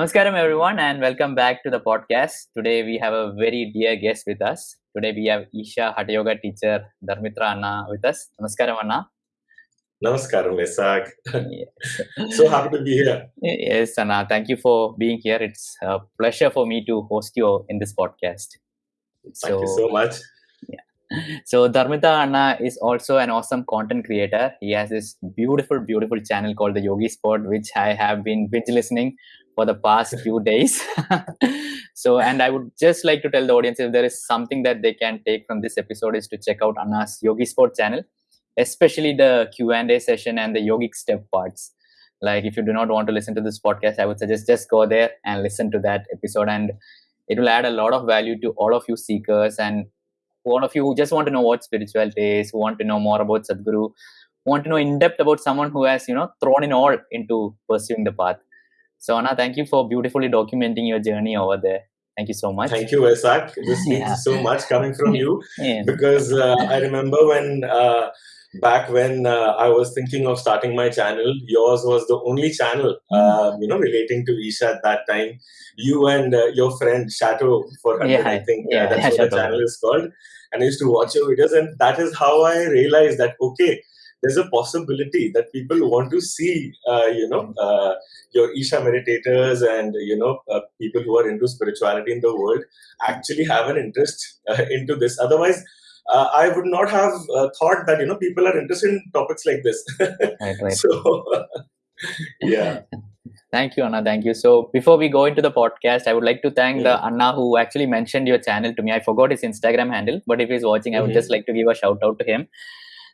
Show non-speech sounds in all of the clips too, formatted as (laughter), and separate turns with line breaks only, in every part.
Namaskaram, everyone, and welcome back to the podcast. Today, we have a very dear guest with us. Today, we have Isha Hatha Yoga teacher Dharmitra Anna with us. Namaskaram, Anna.
Namaskaram, Vesak.
Yes.
so happy to be here.
yes, Anna. Thank you for being here. It's a pleasure for me to host you in this podcast.
Thank you so much.
So Dharmitra Anna is also an awesome content creator. He has this beautiful, beautiful channel called the Yogi Spot, which I have been binge listening for the past few days. (laughs) so, and I would just like to tell the audience if there is something that they can take from this episode is to check out Anna's Yogi Sport channel, especially the Q and A session and the yogic step parts. Like, if you do not want to listen to this podcast, I would suggest just go there and listen to that episode, and it will add a lot of value to all of you seekers and one of you who just want to know what spirituality is, who want to know more about Sadhguru, want to know in depth about someone who has, you know, thrown in all into pursuing the path. So Anna, thank you for beautifully documenting your journey over there. Thank you so much.
Thank you, Vesak. This means
Yeah.
so much coming from you (laughs)
Yeah.
because uh, I remember when uh, back when uh, I was thinking of starting my channel, yours was the only channel, uh, you know, relating to Isha at that time. You and uh, your friend Shadow for 100,
Yeah,
I think uh,
yeah,
that's what
Shadow.
the channel is called. And I used to watch your videos, and that is how I realized that okay, there's a possibility that people want to see, uh, you know, uh, your Isha meditators and you know uh, people who are into spirituality in the world actually have an interest uh, into this. Otherwise, uh, I would not have uh, thought that you know people are interested in topics like this.
Right, right. (laughs)
so, yeah,
Thank you, Anna. Thank you. So before we go into the podcast, I would like to thank the Anna who actually mentioned your channel to me. I forgot his Instagram handle, but if he's watching, I would
Mhm.
just like to give a shout out to him.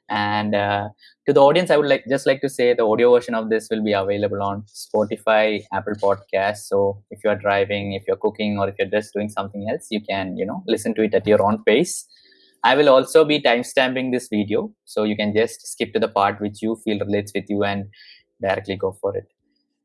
And uh, to the audience, I would like just like to say the audio version of this will be available on Spotify, Apple Podcasts. So if you are driving, if you're cooking, or if you're just doing something else, you can you know listen to it at your own pace. I will also be timestamping this video, so you can just skip to the part which you feel relates with you and directly go for it.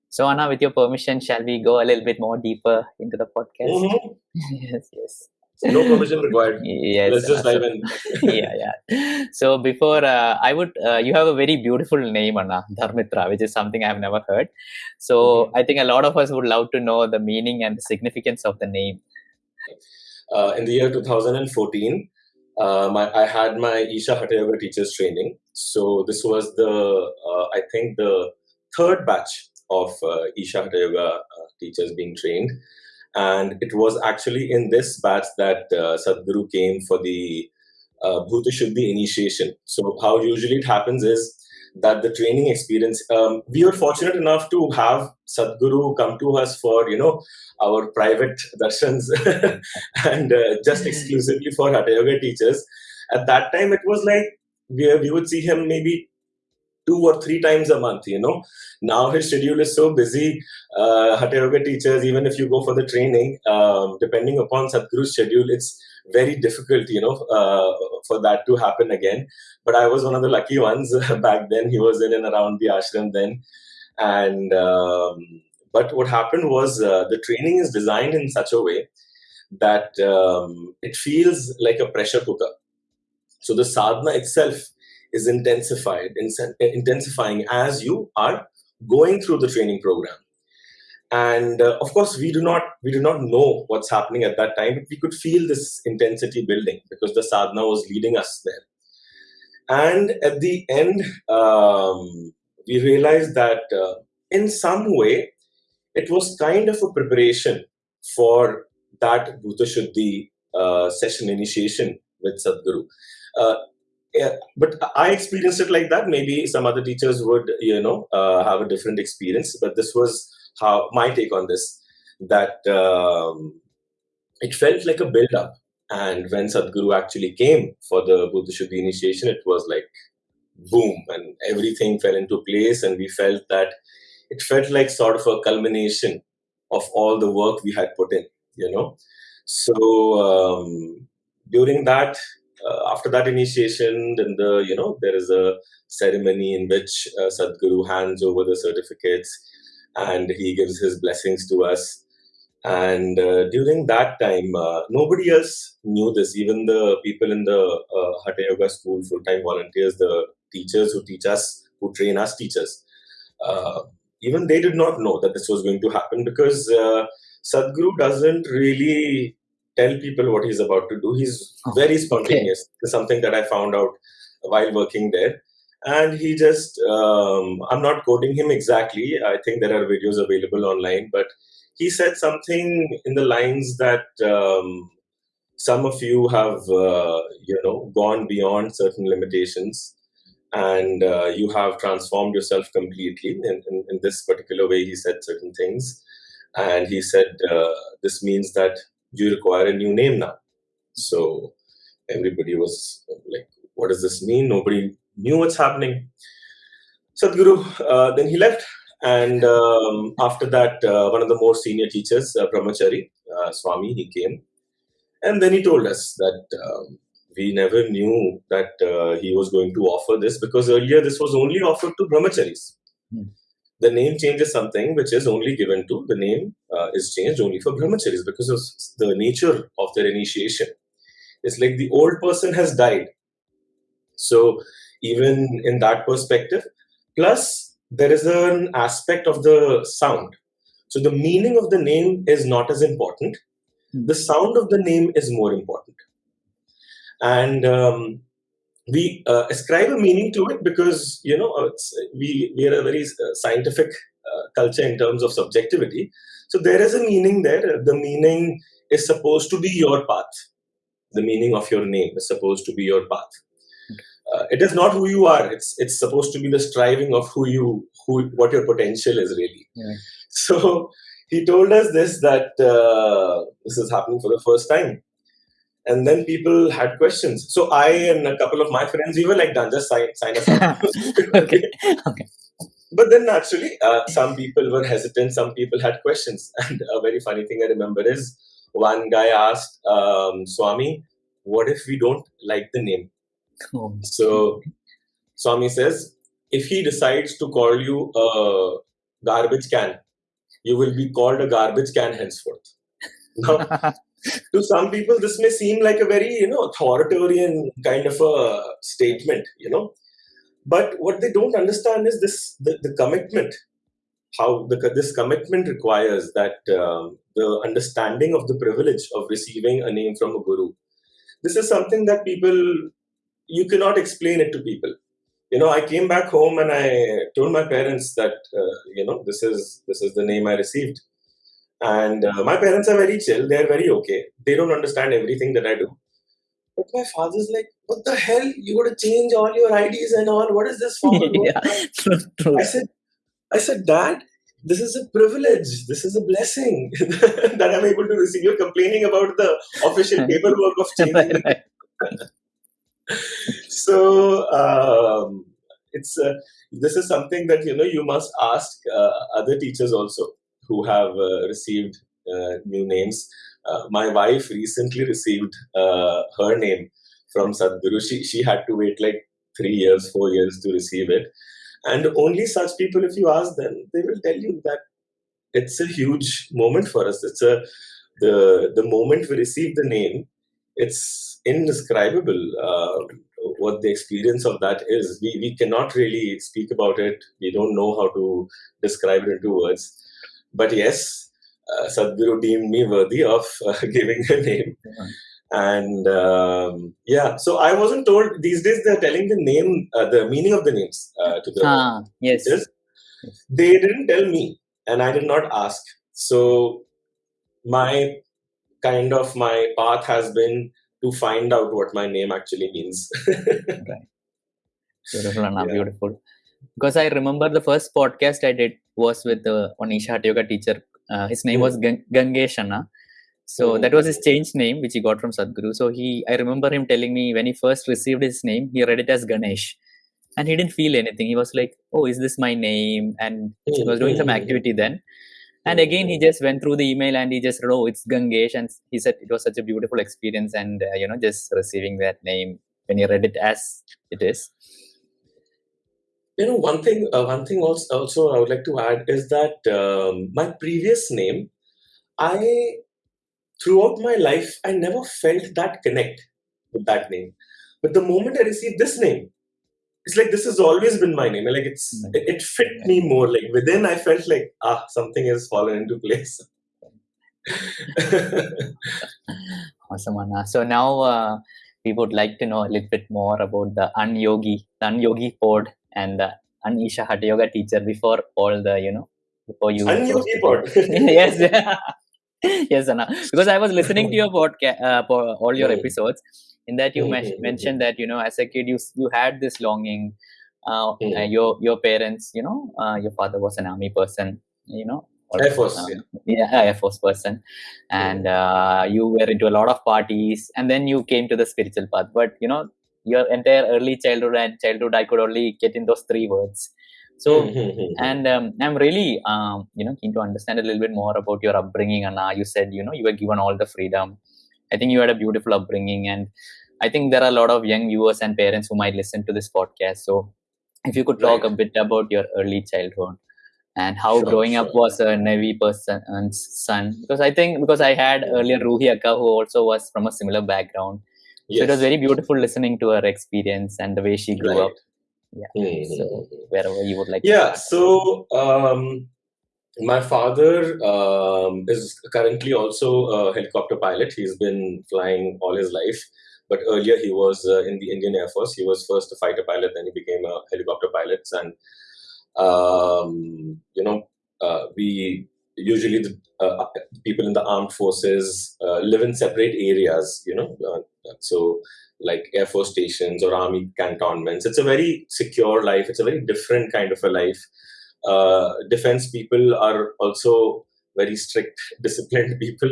So Anna, with your permission, shall we go a little bit more deeper into the podcast?
Mhm. (laughs)
yes, yes.
No permission required.
Yes.
Let's just dive in. (laughs)
yeah, yeah. So before uh, I would, uh, you have a very beautiful name, Anna Dharmitra, which is something I've never heard. So
Mhm.
I think a lot of us would love to know the meaning and the significance of the name.
uh, in the year 2014, uh, my, I had my Isha Hatha Yoga teachers training. So this was the, uh, I think, the third batch of uh, Isha Hatha Yoga uh, teachers being trained. And it was actually in this batch that uh, Sadhguru came for the uh, Bhuta Shuddhi initiation. So how usually it happens is that the training experience, um, we were fortunate enough to have Sadhguru come to us for, you know, our private (laughs) darshans (laughs) and uh, just (laughs) exclusively for Hatha Yoga teachers. At that time, it was like we, we would see him maybe two or three times a month, you know. Now his schedule is so busy. Uh, Hatha Yoga teachers, even if you go for the training, um, depending upon Sadhguru's schedule, it's very difficult, you know, uh, for that to happen again. But I was one of the lucky ones (laughs) back then. He was in and around the ashram then. And um, but what happened was uh, the training is designed in such a way that um, it feels like a pressure cooker. So the sadhana itself is intensified, intensifying as you are going through the training program. And uh, of course, we do not we do not know what's happening at that time, but we could feel this intensity building because the sadhana was leading us there. And at the end, um, we realized that uh, in some way, it was kind of a preparation for that Bhuta Shuddhi uh, session initiation with Sadhguru. Uh, yeah, but I experienced it like that. Maybe some other teachers would, you know, uh, have a different experience. But this was how my take on this. That um, it felt like a build-up, and when Sadhguru actually came for the Bhuta Shuddhi initiation, it was like boom, and everything fell into place, and we felt that it felt like sort of a culmination of all the work we had put in. You know, so um, during that uh, after that initiation, then the you know there is a ceremony in which uh, Sadhguru hands over the certificates and he gives his blessings to us. And uh, during that time, uh, nobody else knew this. Even the people in the uh, Hatha Yoga school, full time volunteers, the teachers who teach us, who train us teachers, uh, even they did not know that this was going to happen because Sadhguru doesn't really tell people what he's about to do. He's very spontaneous. It's something that I found out while working there. And he just, um, I'm not quoting him exactly. I think there are videos available online, but he said something in the lines that um, some of you have, uh, you know, gone beyond certain limitations and uh, you have transformed yourself completely. In, in, in this particular way, he said certain things. And he said, uh, this means that you require a new name now. So everybody was like, what does this mean? Nobody knew what's happening. Sadhguru, uh, then he left. And um, after that, uh, one of the more senior teachers, uh, Brahmachari, uh, Swami, he came. And then he told us that um, we never knew that uh, he was going to offer this because earlier this was only offered to brahmacharis.
Hmm.
The name change is something which is only given to, the name uh, is changed only for brahmacharis because of the nature of their initiation. It's like the old person has died. So, even in that perspective, plus there is an aspect of the sound. So, the meaning of the name is not as important,
Hmm.
the sound of the name is more important and um, we uh, ascribe a meaning to it because you know it's, we we are a very uh, scientific uh, culture in terms of subjectivity. So there is a meaning there. The meaning is supposed to be your path. The meaning of your name is supposed to be your path. Uh, it is not who you are. It's it's supposed to be the striving of who you who what your potential is really.
Yeah. (laughs)
so he told us this that uh, this is happening for the first time and then people had questions. So I and a couple of my friends, we were like, done, just sign, sign us up. (laughs)
okay. Okay.
But then naturally, uh, some people were hesitant, some people had questions. (laughs) And a very funny thing I remember is one guy asked um, Swami, what if we don't like the name?
Oh,
So Swami says, if he decides to call you a garbage can, you will be called a garbage can henceforth. (laughs) Now, (laughs) to some people this may seem like a very you know authoritarian kind of a statement you know. But what they don't understand is this the, the commitment how the, this commitment requires that um, the understanding of the privilege of receiving a name from a guru. This is something that people you cannot explain it to people. You know i came back home and i told my parents that uh, you know this is this is the name i received and uh, my parents are very chill. They're very okay. They don't understand everything that I do. But my father's like, what the hell? You got to change all your IDs and all. What is this for? (laughs)
yeah. True, true.
I said, I said, Dad, this is a privilege. This is a blessing (laughs) that I'm able to receive. You're complaining about the official (laughs) paperwork of changing.
Right, right.
so um, it's uh, this is something that you know you must ask uh, other teachers also who have uh, received uh, new names. Uh, my wife recently received her name from Sadhguru. She she had to wait like three years, four years to receive it, and only such people, if you ask them, they will tell you that it's a huge moment for us. It's a the the moment we receive the name. It's indescribable uh, what the experience of that is. We we cannot really speak about it. We don't know how to describe it into words. But yes, uh, Sadhguru deemed me worthy of uh, (laughs) giving a name. And um, yeah, so I wasn't told. These days, they're telling the name, uh, the meaning of the names uh, to the
Ah, yes.
They didn't tell me, and I did not ask. So my kind of my path has been to find out what my name actually means.
Beautiful, Anna, (laughs)
Yeah.
beautiful. Because I remember the first podcast I did was with the an Isha Hatha Yoga teacher. Uh, his name
Hmm.
was Gang- Gangesh Anna. So
Hmm.
that was his changed name, which he got from Sadhguru. So he, I remember him telling me when he first received his name, he read it as Ganesh, and he didn't feel anything. He was like, "Oh, is this my name?" And he was doing some
Hmm.
activity then. And again, he just went through the email and he just wrote, "Oh, it's Gangesh," and he said it was such a beautiful experience, and uh, you know, just receiving that name when he read it as it is.
You know, one thing, uh, one thing also, also I would like to add is that um, my previous name, I throughout my life, I never felt that connect with that name. But the moment I received this name, it's like this has always been my name. Like it's it, it fit me more. Like within, I felt like ah, something has fallen into place. (laughs)
awesome, Anna. So now uh, we would like to know a little bit more about the Unyogi, the Unyogi pod, and the an Isha Hatha Yoga teacher before all the you know before you.
Unyogi pod. (laughs)
yes. (laughs) yes, Anna. Because I was listening to your (laughs) podcast, uh, all your episodes. In that you men- mentioned that you know as a kid you you had this longing. Uh, uh, your your parents, you know, uh, your father was an army person, you know.
Air Force,
um,
yeah.
yeah, Air Force person, and uh, you were into a lot of parties, and then you came to the spiritual path. But you know, your entire early childhood and childhood, I could only get in those three words. So, (laughs) and um, I'm really, um, you know, keen to understand a little bit more about your upbringing. And you said, you know, you were given all the freedom. I think you had a beautiful upbringing, and I think there are a lot of young viewers and parents who might listen to this podcast. So, if you could talk
Right.
a bit about your early childhood and how
Sure,
growing up was a Navy person's son, because I think because I had earlier Ruhi Akka who also was from a similar background. So it was very beautiful listening to her experience and the way she grew
Right.
up. Yeah.
Mm, mm,
So
mm, mm.
wherever you would like.
Yeah, so um, my father um, is currently also a helicopter pilot. He's been flying all his life, but earlier he was uh, in the Indian Air Force. He was first a fighter pilot, then he became a helicopter pilot. And um, you know, uh, we usually the uh, people in the armed forces uh, live in separate areas. You know, uh, so like air force stations or army cantonments. It's a very secure life. It's a very different kind of a life. Uh, defense people are also very strict, (laughs) disciplined people.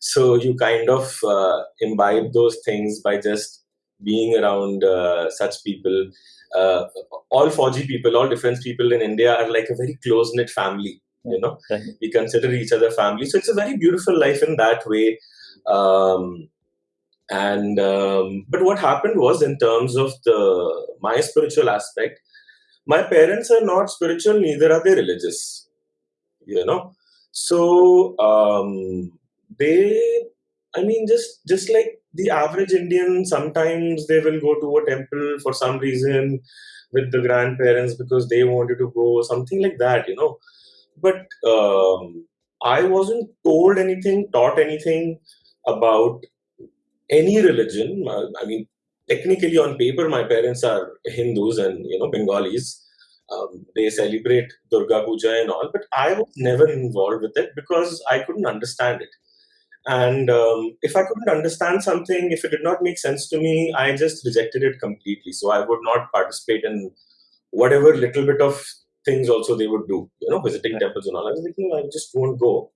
So you kind of uh, imbibe those things by just being around uh, such people. Uh, all 4G people, all defense people in India are like a very close knit family. You know,
Right.
we consider each other family. So it's a very beautiful life in that way. Um, and um, but what happened was in terms of the my spiritual aspect my parents are not spiritual neither are they religious you know so um, they i mean just just like the average indian sometimes they will go to a temple for some reason with the grandparents because they wanted to go something like that you know but um, i wasn't told anything taught anything about any religion. Uh, I mean, technically on paper, my parents are Hindus and you know Bengalis. Um, they celebrate Durga Puja and all, but I was never involved with it because I couldn't understand it. And um, if I couldn't understand something, if it did not make sense to me, I just rejected it completely. So I would not participate in whatever little bit of things also they would do, you know, visiting temples and all. I was like, no, I just won't go.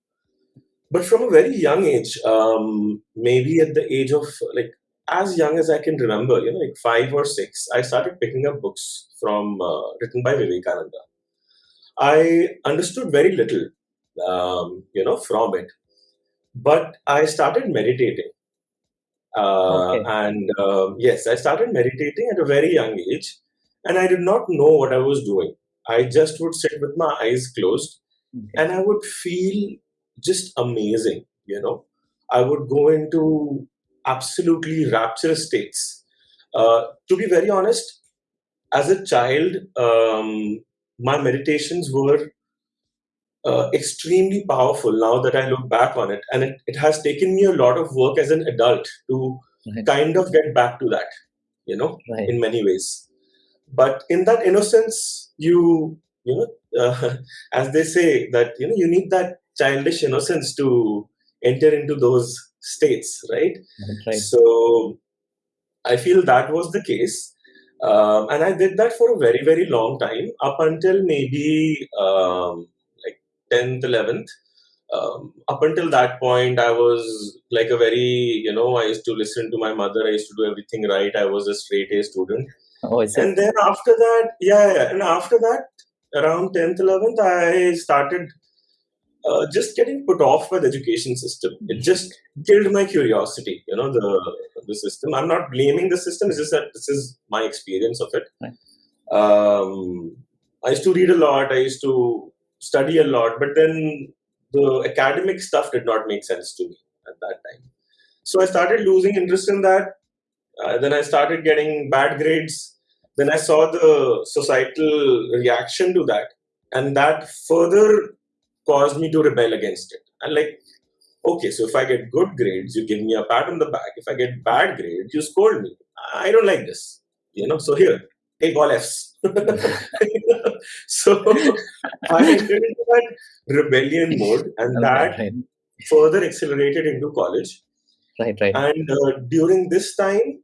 But from a very young age um, maybe at the age of like as young as i can remember you know like five or six i started picking up books from uh, written by vivekananda. I understood very little um, you know from it. But i started meditating. Uh,
Okay.
and um, yes i started meditating at a very young age and i did not know what i was doing i just would sit with my eyes closed
Okay.
and I would feel just amazing. You know, I would go into absolutely rapturous states. Uh, to be very honest, as a child, um, my meditations were uh, extremely powerful. Now that I look back on it, and it, it has taken me a lot of work as an adult to
Right.
kind of get back to that. You know,
Right.
in many ways. But in that innocence, you you know, (laughs) uh, as they say that you know you need that childish innocence to enter into those states, right?
Right.
So I feel that was the case, um, and I did that for a very very long time up until maybe um, like tenth, eleventh. Um, up until that point, I was like a very you know I used to listen to my mother. I used to do everything right. I was a straight A student.
Oh, is it?
And then after that, yeah, yeah, and after that, around 10th, 11th, I started uh, just getting put off by the education system. It just killed my curiosity, you know, the the system. I'm not blaming the system, it's just that this is my experience of it.
Right.
Um, I used to read a lot, I used to study a lot, but then the academic stuff did not make sense to me at that time. So I started losing interest in that. Uh, then I started getting bad grades then I saw the societal reaction to that, and that further caused me to rebel against it. And like, okay, so if I get good grades, you give me a pat on the back. If I get bad grades, you scold me. I don't like this, you know. So here, take all Fs. (laughs) so I entered into that rebellion mode, and that further accelerated into college.
right, right.
And uh, during this time,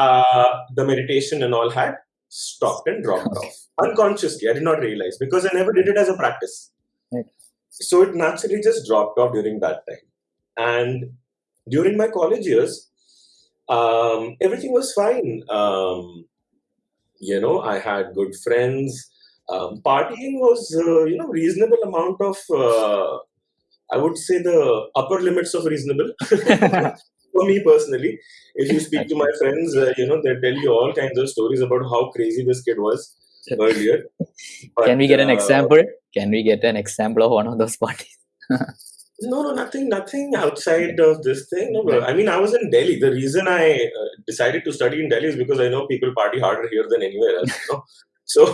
uh, the meditation and all had stopped and dropped off unconsciously. I did not realize because I never did it as a practice.
Right.
So it naturally just dropped off during that time. And during my college years, um, everything was fine. Um, you know, I had good friends. Um, partying was, uh, you know, reasonable amount of. Uh, I would say the upper limits of reasonable (laughs) (laughs) for me personally. If you speak to my friends, uh, you know, they tell you all kinds of stories about how crazy this kid was earlier. (laughs)
Can we get an
uh,
example? Can we get an example of one of those parties? (laughs)
No, no, nothing, nothing outside of this thing. No, bro. I mean, I was in Delhi. The reason I uh, decided to study in Delhi is because I know people party harder here than anywhere else. You know? (laughs) So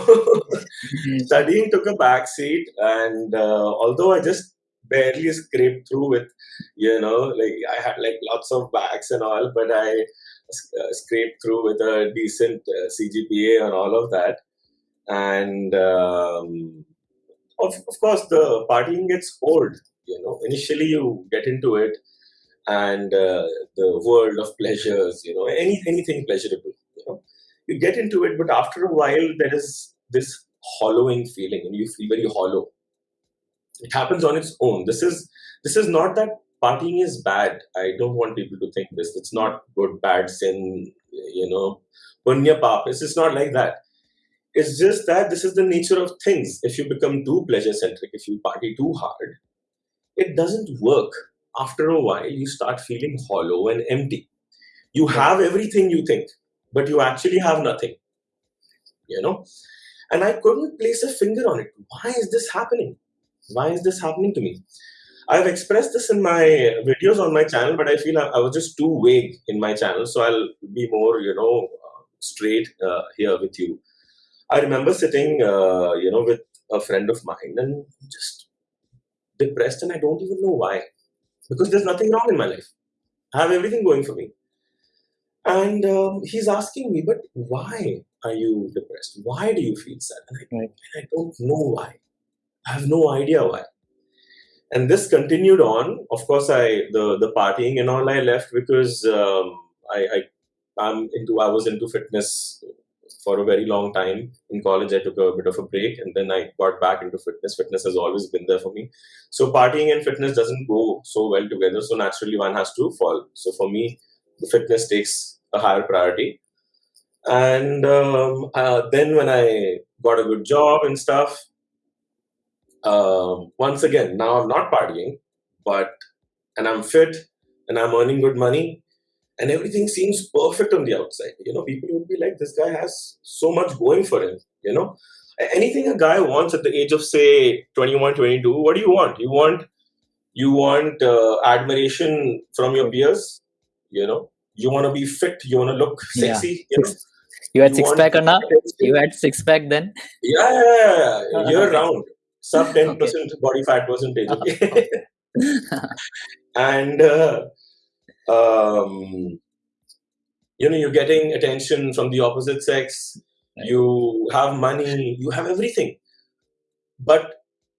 studying took a back seat, and uh, although I just barely scraped through with, you know, like I had like lots of backs and all, but I uh, scraped through with a decent uh, CGPA and all of that, and um, of, of course the partying gets old you know. Initially you get into it and uh, the world of pleasures you know any anything pleasurable you know. You get into it but after a while there is this hollowing feeling and you feel very hollow it happens on its own this is this is not that partying is bad i don't want people to think this it's not good bad sin you know punya pap it's just not like that it's just that this is the nature of things if you become too pleasure centric if you party too hard it doesn't work. After a while, you start feeling hollow and empty. You have everything you think, but you actually have nothing. You know? And I couldn't place a finger on it. Why is this happening? Why is this happening to me? I've expressed this in my videos on my channel, but I feel I, I was just too vague in my channel. So I'll be more, you know, straight uh, here with you. I remember sitting, uh, you know, with a friend of mine and just depressed and I don't even know why. Because there's nothing wrong in my life. I have everything going for me. And um, he's asking me, but why are you depressed? Why do you feel sad? And I,
Right.
and I don't know why. I have no idea why. And this continued on. Of course, I the the partying and all I left because um, I, I I'm into I was into fitness for a very long time. In college, I took a bit of a break, and then I got back into fitness. Fitness has always been there for me. So partying and fitness doesn't go so well together. So naturally, one has to fall. So for me, the fitness takes a higher priority. And um, uh, then when I got a good job and stuff, um, once again, now I'm not partying, but and I'm fit and I'm earning good money and everything seems perfect on the outside. You know, people would be like, this guy has so much going for him. You know, anything a guy wants at the age of say 21, 22, what do you want? You want you want uh, admiration from your peers. You know, you want to be fit. You want to look
Yeah.
sexy. You know,
You had
You
six pack or not? You had six pack then?
Yeah, yeah, yeah, yeah. (laughs) year round, sub ten percent body fat percentage. Okay, (laughs) and uh, um, you know you're getting attention from the opposite sex.
Right.
You have money. You have everything. But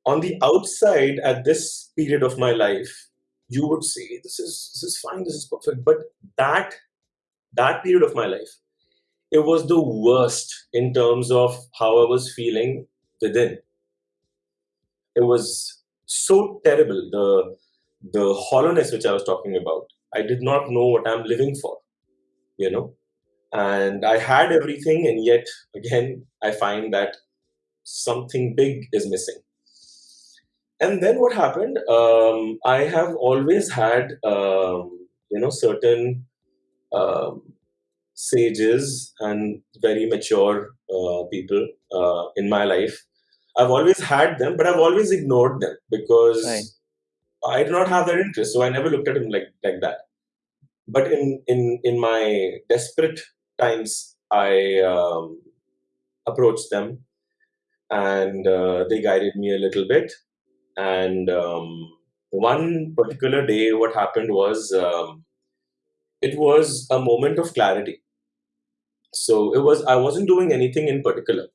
on the outside, at this period of my life, you would say this is this is fine. This is perfect. But that that period of my life, it was the worst in terms of how I was feeling within. It was so terrible. The the hollowness which I was talking about. I did not know what I'm living for, you know. And I had everything, and yet again, I find that something big is missing. And then what happened? Um, I have always had, um, you know, certain um, sages and very mature uh, people uh, in my life. I've always had them, but I've always ignored them because
Right.
I do not have that interest. So I never looked at him like like that. But in in in my desperate times, I um, approached them and uh, they guided me a little bit. And um, one particular day, what happened was um, it was a moment of clarity. So it was I wasn't doing anything in particular.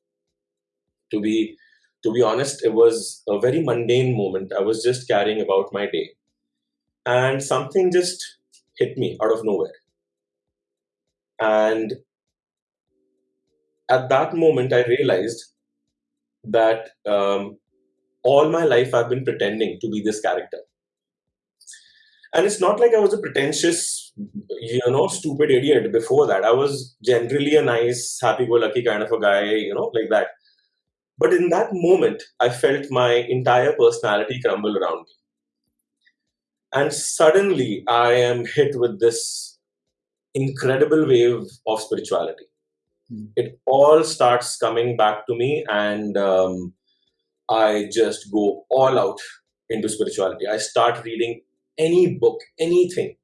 To be to be honest, it was a very mundane moment. I was just carrying about my day, and something just hit me out of nowhere. And at that moment, I realized that um, all my life I've been pretending to be this character. And it's not like I was a pretentious, you know, stupid idiot before that. I was generally a nice, happy go lucky kind of a guy, you know, like that. But in that moment, I felt my entire personality crumble around me. And suddenly, I am hit with this incredible wave of spirituality. Mm. It all starts coming back to me, and um, I just go all out into spirituality. I start reading any book, anything,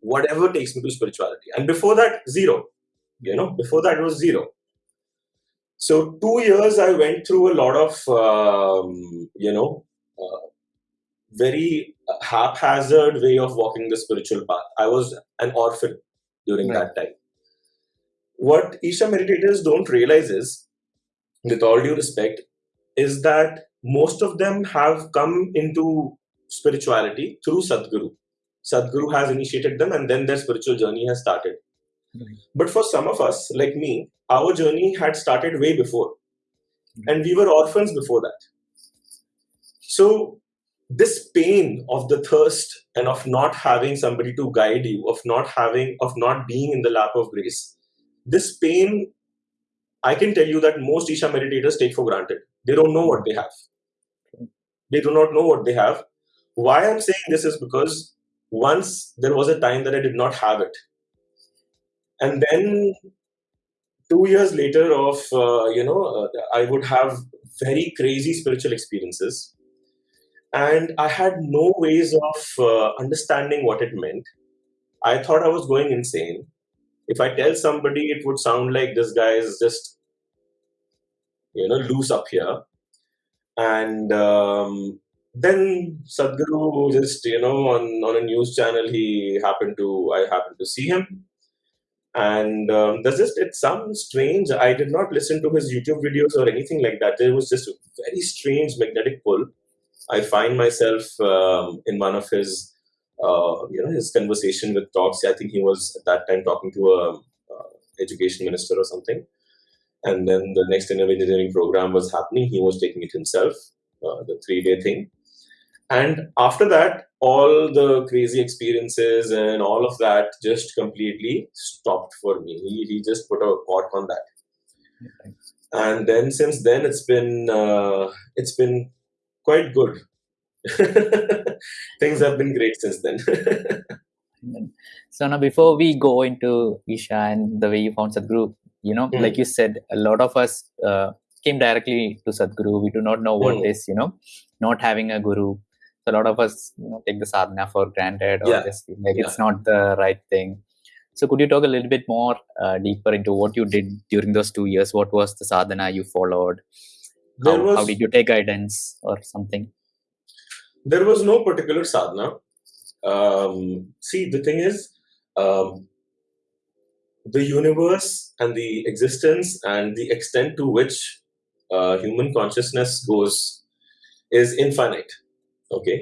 whatever takes me to spirituality. And before that, zero. You know, before that was zero. So two years I went through a lot of um, you know uh, very haphazard way of walking the spiritual path. I was an orphan during right. that time. What Isha meditators don't realize is, with all due respect, is that most of them have come into spirituality through Sadhguru. Sadhguru has initiated them and then their spiritual journey has started. But for some of us, like me, our journey had started way before. Hmm. And we were orphans before that. So this pain of the thirst and of not having somebody to guide you, of not having, of not being in the lap of grace, this pain, I can tell you that most Isha meditators take for granted. They don't know what they have. They do not know what they have. Why I'm saying this is because once there was a time that I did not have it. And then two years later of, uh, you know, uh, I would have very crazy spiritual experiences and I had no ways of uh, understanding what it meant. I thought I was going insane. If I tell somebody, it would sound like this guy is just, you know, loose up here. And um, then Sadhguru just, you know, on, on a news channel, he happened to, I happened to see him. And um, there's just, it sounds strange. I did not listen to his YouTube videos or anything like that. There was just a very strange magnetic pull I find myself um, in one of his, uh, you know, his conversation with talks. I think he was at that time talking to a uh, education minister or something. And then the next engineering program was happening. He was taking it himself, uh, the three day thing. And after that, all the crazy experiences and all of that just completely stopped for me. He, he just put a cork on that. Okay. And then since then, it's been uh, it's been quite good. (laughs) Things have been great since then.
so now, before we go into Isha and the way you found Sadhguru, you know, mm. like you said, a lot of us uh, came directly to Sadhguru. We do not know what mm. is, you know, not having a guru. So a lot of us, you know, take the sadhana for granted or yeah. just like yeah. it's not the right thing. So could you talk a little bit more uh, deeper into what you did during those two years? What was the sadhana you followed? how, was, how did you take guidance or something
there was no particular sadhana um, see the thing is um, the universe and the existence and the extent to which uh, human consciousness goes is infinite okay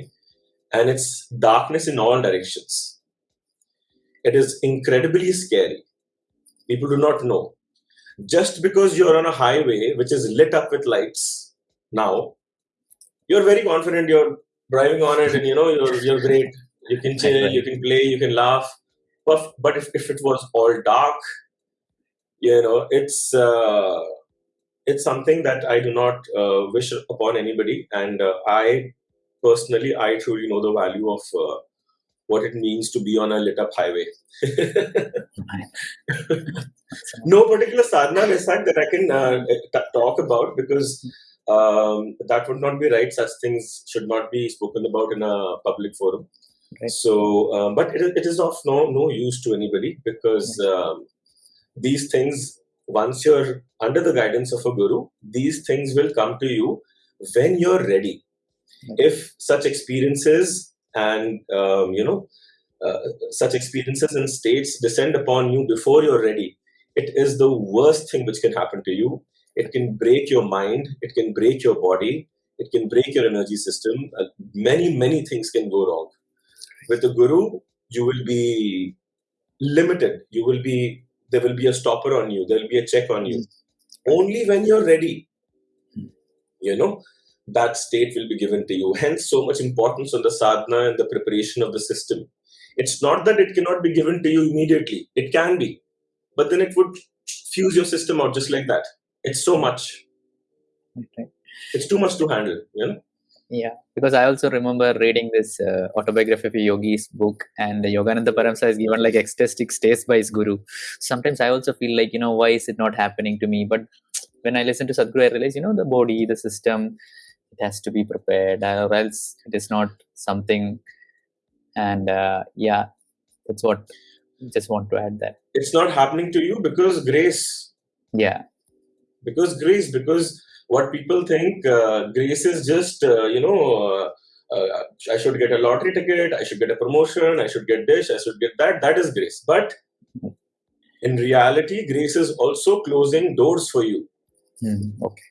and it's darkness in all directions it is incredibly scary people do not know just because you're on a highway which is lit up with lights now, you're very confident you're driving on it and you know you're you're great. You can chill, you can play, you can laugh. But but if, if it was all dark, you know, it's uh, it's something that I do not uh, wish upon anybody. And uh, I personally, I truly know the value of uh, what it means to be on a lit up highway. (laughs) no particular sadhana fact that I can uh, talk about because um, that would not be right. Such things should not be spoken about in a public forum. Right. So, um, but it, it is of no no use to anybody because um, these things once you're under the guidance of a guru, these things will come to you when you're ready. If such experiences and um, you know uh, such experiences and states descend upon you before you're ready, it is the worst thing which can happen to you. It can break your mind, it can break your body, it can break your energy system. Uh, many, many things can go wrong. With the guru, you will be limited. You will be there will be a stopper on you. There will be a check on you. Only when you're ready, you know, that state will be given to you. Hence, so much importance on the sadhana and the preparation of the system. It's not that it cannot be given to you immediately. It can be, but then it would fuse your system out just like that. It's so much.
Okay.
It's too much to handle. You know.
Yeah, because I also remember reading this uh, autobiography of a yogi's book, and Yogananda Paramsa is given like ecstatic states by his guru. Sometimes I also feel like, you know, why is it not happening to me? But when I listen to Sadhguru, I realize, you know, the body, the system, it has to be prepared, or else it is not something. And uh, yeah, that's what I just want to add that.
It's not happening to you because grace.
Yeah.
Because grace, because what people think uh, grace is just uh, you know uh, uh, i should get a lottery ticket i should get a promotion i should get this i should get that that is grace but in reality grace is also closing doors for you
mm, okay.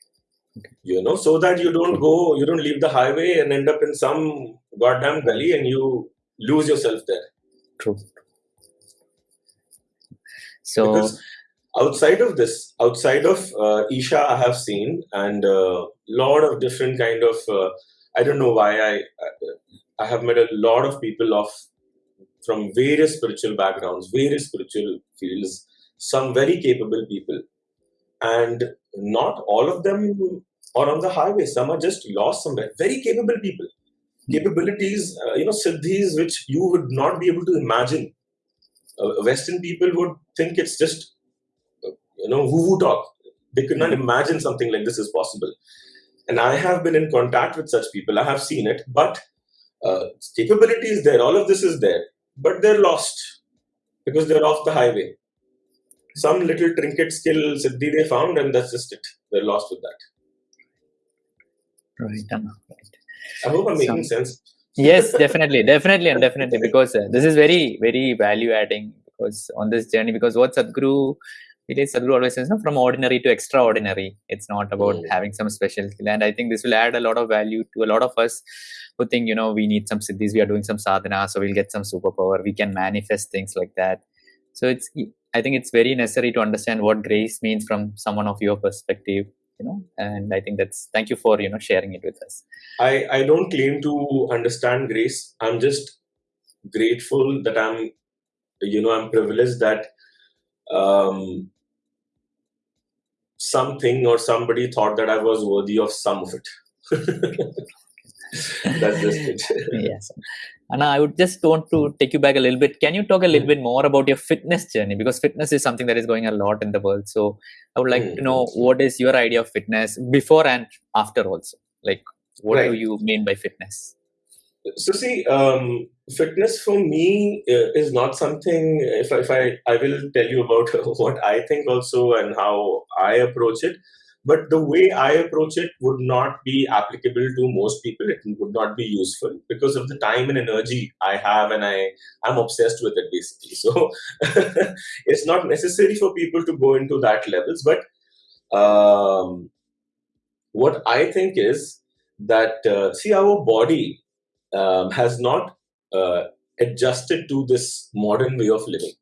Okay. You know so that you don't go you don't leave the highway and end up in some goddamn gully and you lose yourself there.
True. So
because outside of this outside of uh, isha i have seen and a uh, lot of different kind of uh, i don't know why i i have met a lot of people of from various spiritual backgrounds various spiritual fields some very capable people and not all of them are on the highway some are just lost somewhere very capable people capabilities uh, you know siddhis which you would not be able to imagine uh, western people would think it's just you know, woo-woo talk. They could not imagine something like this is possible. And I have been in contact with such people. I have seen it, but uh, capability is there. All of this is there, but they're lost because they're off the highway. Some little trinket skill siddhi they found, and that's just it. They're lost with that.
Right, Right.
I hope I'm making sense.
yes, definitely, definitely, and definitely, because uh, this is very, very value adding. Because on this journey, because what Sadhguru it is Sadhguru always says, no, from ordinary to extraordinary. It's not about mm. having some special skill. And I think this will add a lot of value to a lot of us who think, you know, we need some siddhis, we are doing some sadhana, so we'll get some superpower, we can manifest things like that. So it's, I think it's very necessary to understand what grace means from someone of your perspective, you know, and I think that's, thank you for, you know, sharing it with us.
I, I don't claim to understand grace. I'm just grateful that I'm, you know, I'm privileged that um, something or somebody thought that I was worthy of some of it. (laughs) (laughs) That's just it. (laughs)
yes. And I would just want to take you back a little bit. Can you talk a little mm. bit more about your fitness journey? Because fitness is something that is going a lot in the world. So I would like mm. to know hmm. what is your idea of fitness before and after also. Like, what right. do you mean by fitness?
So see, um, fitness for me uh, is not something. If I, if I I will tell you about (laughs) what I think also and how I approach it. But the way I approach it would not be applicable to most people. It would not be useful because of the time and energy I have, and I I'm obsessed with it basically. So (laughs) it's not necessary for people to go into that levels. But um, what I think is that uh, see our body um, has not uh, adjusted to this modern way of living.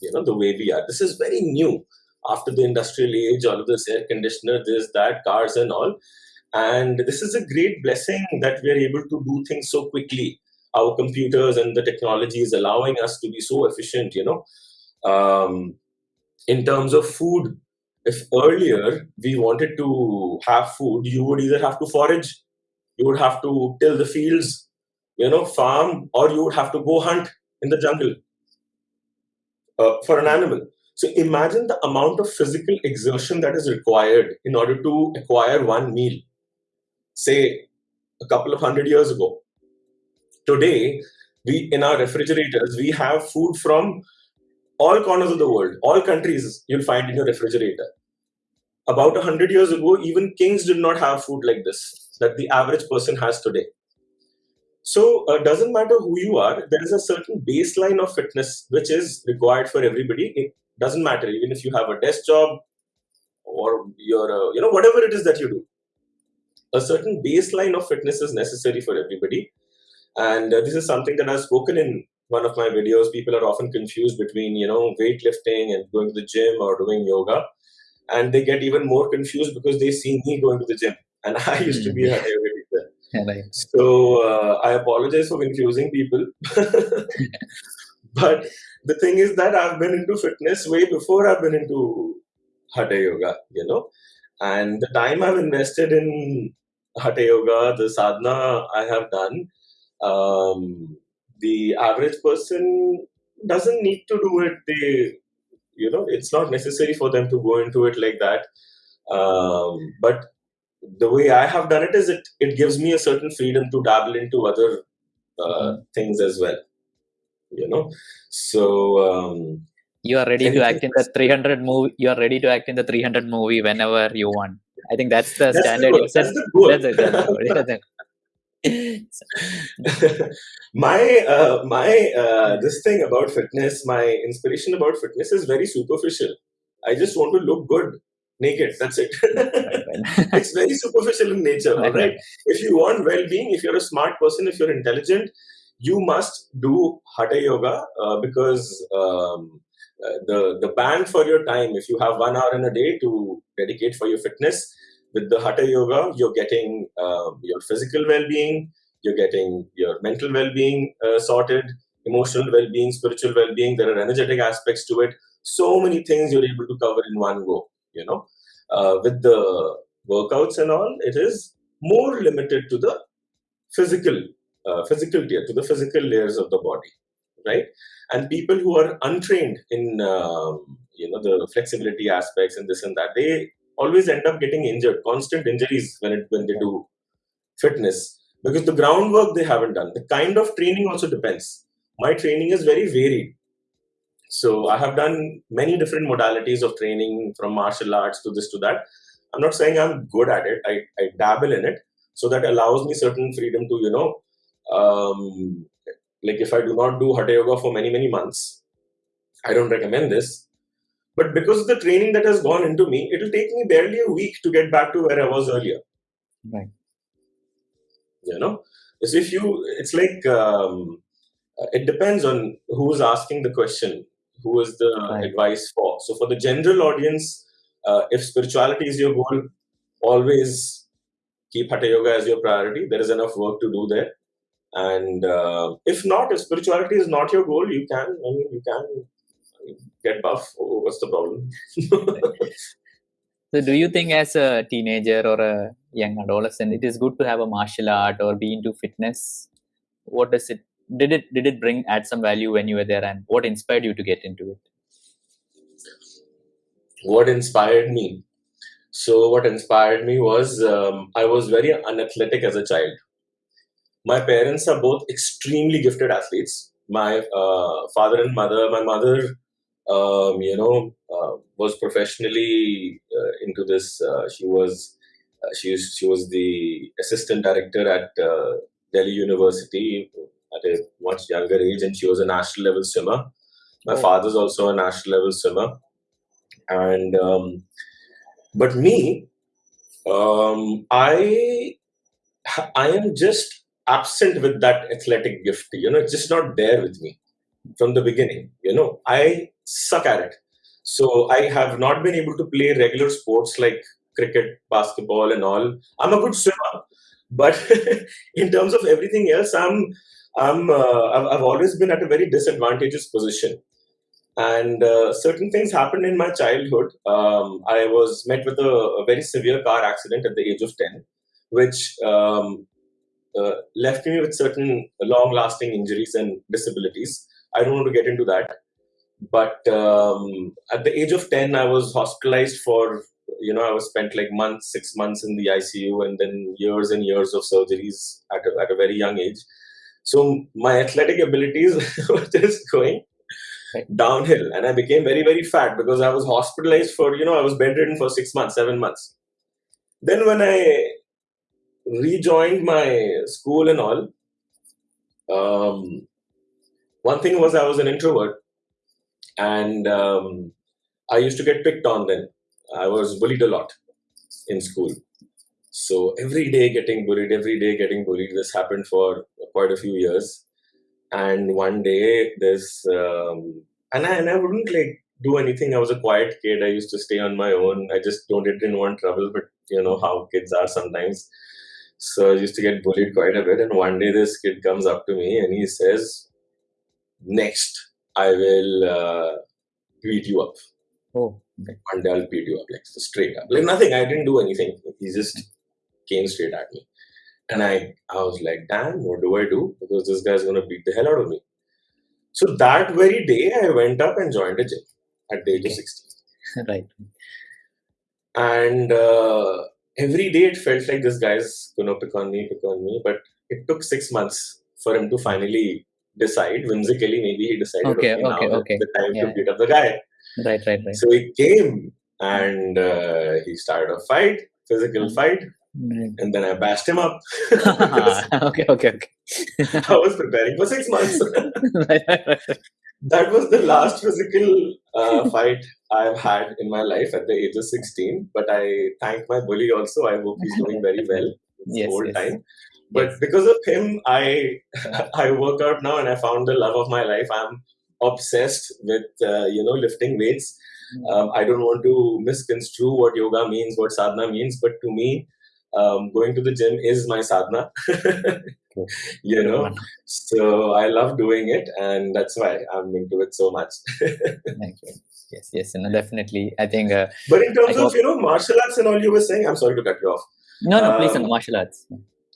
You know, the way we are. This is very new after the industrial age, all of this air conditioner, this, that, cars, and all. And this is a great blessing that we are able to do things so quickly. Our computers and the technology is allowing us to be so efficient, you know. Um, in terms of food, if earlier we wanted to have food, you would either have to forage you would have to till the fields, you know, farm, or you would have to go hunt in the jungle uh, for an animal. So imagine the amount of physical exertion that is required in order to acquire one meal. Say a couple of hundred years ago. Today, we in our refrigerators we have food from all corners of the world, all countries, you'll find in your refrigerator. About a 100 years ago, even kings did not have food like this that the average person has today. So, it uh, doesn't matter who you are, there is a certain baseline of fitness which is required for everybody. Doesn't matter, even if you have a desk job or you're, you know, whatever it is that you do. A certain baseline of fitness is necessary for everybody. And uh, this is something that I've spoken in one of my videos. People are often confused between, you know, weightlifting and going to the gym or doing yoga. And they get even more confused because they see me going to the gym. And (laughs) I used to be a yoga teacher. (laughs) Right. So uh, I apologize for confusing people. (laughs) but the thing is that I've been into fitness way before I've been into Hatha Yoga, you know. And the time I've invested in Hatha Yoga, the sadhana I have done, um, the average person doesn't need to do it. They, you know, it's not necessary for them to go into it like that. Um, but the way I have done it is it it gives me a certain freedom to dabble into other uh, things as well. You know, so um,
you are ready to act in the 300 movie. You are ready to act in the 300 movie whenever you want. I think that's the
that's
standard.
The that's the goal. That's, (laughs) that's, (laughs) my uh, my uh, this thing about fitness, my inspiration about fitness is very superficial. I just want to look good naked. That's it. (laughs) it's very superficial in nature. All right. If you want well-being, if you're a smart person, if you're intelligent, you must do hatha yoga uh, because um, uh, the the bang for your time. If you have one hour in a day to dedicate for your fitness, with the hatha yoga you're getting uh, your physical well-being you're getting your mental well-being uh, sorted emotional well-being spiritual well-being there are energetic aspects to it so many things you're able to cover in one go you know uh, with the workouts and all it is more limited to the physical uh, physical tier to the physical layers of the body right and people who are untrained in um, you know the flexibility aspects and this and that they always end up getting injured, constant injuries when it when they do fitness because the groundwork they haven't done. The kind of training also depends. My training is very varied. So I have done many different modalities of training from martial arts to this to that. I'm not saying I'm good at it. I, I dabble in it. So that allows me certain freedom to, you know, um, like if I do not do Hatha Yoga for many, many months, I don't recommend this. But because of the training that has gone into me, it'll take me barely a week to get back to where I was earlier.
Right.
You know, so if you, it's like um, it depends on who's asking the question, who is the right. advice for. So for the general audience, uh, if spirituality is your goal, always keep Hatha Yoga as your priority. There is enough work to do there. And uh, if not, if spirituality is not your goal, you can, I mean, you can get buff. Oh, what's the problem? (laughs)
so, do you think as a teenager or a young adolescent, it is good to have a martial art or be into fitness? What does it did it did it bring add some value when you were there, and what inspired you to get into it?
What inspired me? So, what inspired me was um, I was very unathletic as a child. My parents are both extremely gifted athletes. My uh, father and mother, my mother um, you know, uh, was professionally uh, into this. Uh, she was uh, she she was the assistant director at uh, Delhi University at a much younger age, and she was a national level swimmer. My oh. father's also a national level swimmer, and um, but me, um, I I am just absent with that athletic gift. You know, it's just not there with me from the beginning. You know, I suck at it. So I have not been able to play regular sports like cricket, basketball, and all. I'm a good swimmer, but (laughs) in terms of everything else, I'm I'm uh, I've, always been at a very disadvantageous position. And uh, certain things happened in my childhood. Um, I was met with a, a, very severe car accident at the age of ten, which um, uh, left me with certain long-lasting injuries and disabilities. I don't want to get into that but um, at the age of 10 i was hospitalized for you know i was spent like months six months in the icu and then years and years of surgeries at a, at a very young age so my athletic abilities (laughs) were just going downhill, and I became very very fat because I was hospitalized for you know I was bedridden for six months, seven months. Then when I rejoined my school and all, um, one thing was I was an introvert, and um, I used to get picked on. Then I was bullied a lot in school. So every day getting bullied, every day getting bullied. This happened for quite a few years, and one day this, um, and I and I wouldn't like do anything. I was a quiet kid. I used to stay on my own. I just don't didn't want trouble, but you know how kids are sometimes. So I used to get bullied quite a bit. And one day this kid comes up to me and he says, "Next, I will uh, beat you up.
Oh, okay.
One day I'll beat you up, like straight up. Like nothing. I didn't do anything. He just came straight at me." And I, I was like, damn, what do I do? Because this guy's gonna beat the hell out of me. So that very day, I went up and joined a gym at the age of
Okay.
16. (laughs)
right.
And uh, every day it felt like this guy's gonna pick on me, pick on me. But it took six months for him to finally decide. Whimsically, maybe he decided,
Okay,
okay, now
okay,
is
okay.
the time
Yeah.
to beat up the guy.
Right, right, right.
So he came and uh, he started a fight, physical
Mhm.
fight,
Right.
and then I bashed him up. (laughs)
okay, okay, okay. (laughs)
I was preparing for six months. (laughs)
right, right, right.
that was the last physical uh, fight I've had in my life at the age of 16. But I thank my bully also. I hope he's doing very well. (laughs)
Yes,
old
yes.
time. But
Yes.
because of him, I (laughs) I work out now and I found the love of my life. I'm obsessed with uh, you know lifting weights. Um, I don't want to misconstrue what yoga means, what sadhana means, but to me, um, going to the gym is my sadhana. (laughs) You know, so I love doing it, and that's why I'm into it so much. (laughs)
Thank you. Yes, yes, no, definitely. I think. Uh,
but in terms
I
of you know martial arts and all you were saying, I'm sorry to cut you off.
no, no, please,
Um,
no, martial arts.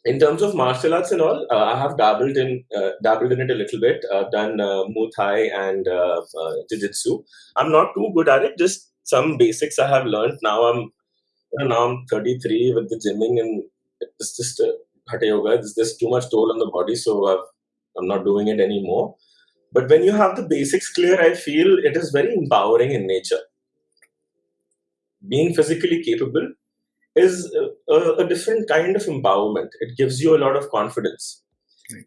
In terms of martial arts and all, uh, I have dabbled in uh, dabbled in it a little bit. I've done uh, Muay Thai and uh, uh, Jiu Jitsu. I'm not too good at it. Just some basics I have learned. Now I'm you know, now I'm 33 with the gymming and it's just uh, hatha yoga. It's just too much toll on the body, so I've, I'm not doing it anymore. But when you have the basics clear, I feel it is very empowering in nature. Being physically capable is a, a, different kind of empowerment. It gives you a lot of confidence.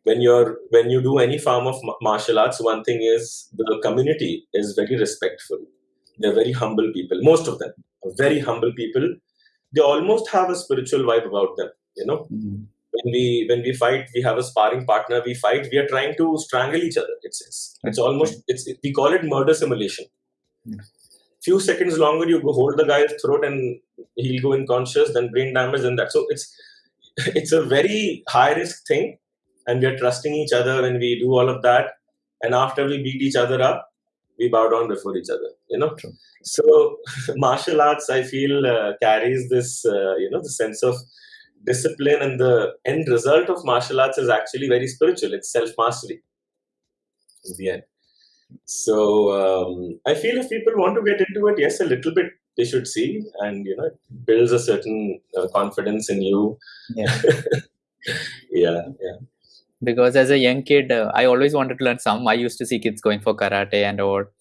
When you're when you do any form of martial arts, one thing is the community is very respectful. They're very humble people. Most of them are very humble people. They almost have a spiritual vibe about them. You know,
Mm.
When we when we fight, we have a sparring partner. We fight. We are trying to strangle each other. It's it's it's almost it's it, we call it murder simulation.
Yeah.
Few seconds longer, you go hold the guy's throat and he'll go unconscious, then brain damage, and that. So it's (laughs) it's a very high risk thing, and we are trusting each other when we do all of that. And after we beat each other up, we bow down before each other. You know.
True.
So (laughs) martial arts, I feel, uh, carries this uh, you know the sense of discipline, and the end result of martial arts is actually very spiritual. It's self mastery. In the end. So um, I feel if people want to get into it, yes, a little bit they should see, and you know, it builds a certain uh, confidence in you.
Yeah. (laughs)
Yeah, yeah.
because as a young kid uh, i always wanted to learn some i used to see kids going for karate and or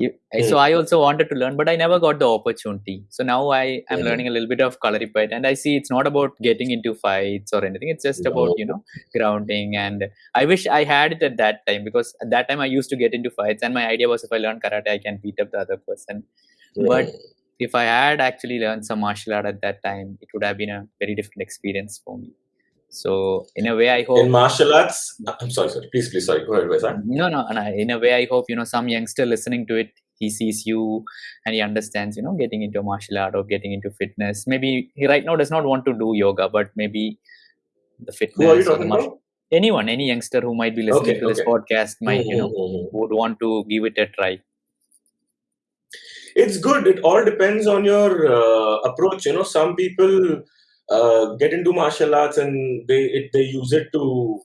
you, so i also wanted to learn but i never got the opportunity. So now i am learning a little bit of kalaripayat and i see it's not about getting into fights or anything. It's just about you know grounding and i wish i had it at that time because at that time i used to get into fights and my idea was if i learn karate i can beat up the other person. But if i had actually learned some martial art at that time it would have been a very different experience for me so in a way i hope
in martial arts, I'm sorry, sorry. Please, please, sorry. Go ahead, Vaisakh.
no no and I, in a way i hope you know some youngster listening to it he sees you and he understands you know getting into martial art or getting into fitness maybe he right now does not want to do yoga but maybe the fitness
Who are you
martial,
about?
anyone any youngster who might be listening
Okay,
to this
okay.
podcast might you know
Mhm, mhm, mhm.
would want to give it a try
It's good. It all depends on your uh, approach. You know, some people uh, get into martial arts and they it, they use it to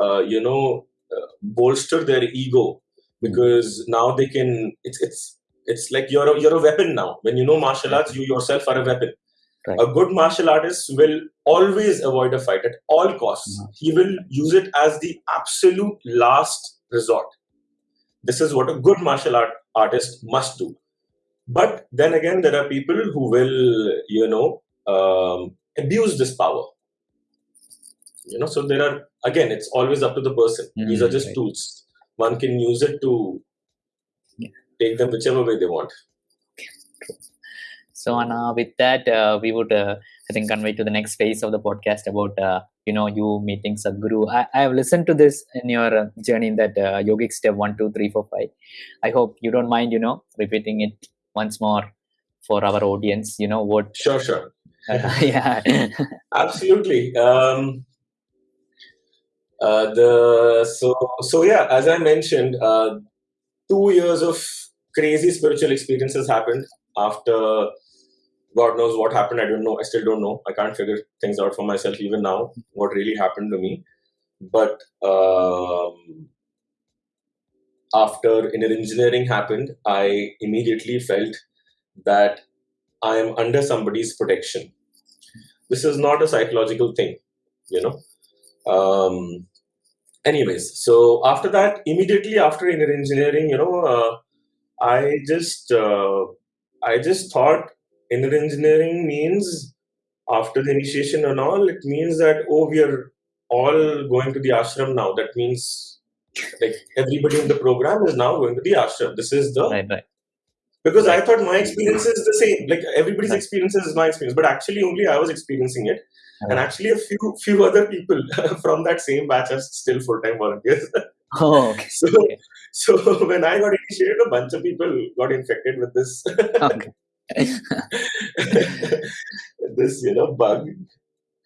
uh, you know uh, bolster their ego because now they can. It's it's it's like you're a, you're a weapon now. When you know martial arts, you yourself are a weapon.
Right.
A good martial artist will always avoid a fight at all costs.
Mhm.
He will use it as the absolute last resort. this is what a good martial art artist must do. But then again, there are people who will, you know, um, abuse this power. You know, so there are again, it's always up to the person. These are
Mm,
just
right.
tools. One can use it to
Yeah.
take them whichever way they want.
So, Anna, with that, uh, we would, uh, I think, convey to the next phase of the podcast about, uh, you know, you meeting Sadhguru. I, I have listened to this in your uh, journey in that uh, yogic step one, two, three, four, five. I hope you don't mind, you know, repeating it once more for our audience. You know what?
Sure, sure. (laughs)
Yeah.
Absolutely. Um, uh, the so so yeah, as I mentioned, uh, two years of crazy spiritual experiences happened after God knows what happened. I don't know. I still don't know. I can't figure things out for myself even now. What really happened to me, but um, after inner engineering happened, I immediately felt that I am under somebody's protection. This is not a psychological thing, you know. Um, anyways, so after that, immediately after inner engineering, you know, uh, I just uh, I just thought inner engineering means after the initiation and all, it means that oh, we are all going to the ashram now. That means like everybody in the program is now going to the ashram. This is the
right, right.
Because I thought my experience is the same. Like everybody's experience is my experience, but actually only I was experiencing it, and actually a few few other people (laughs) from that same batch are still full time volunteers. (laughs)
Oh, okay.
so
Okay.
so when I got initiated, a bunch of people got infected with this (laughs)
okay.
this you know bug.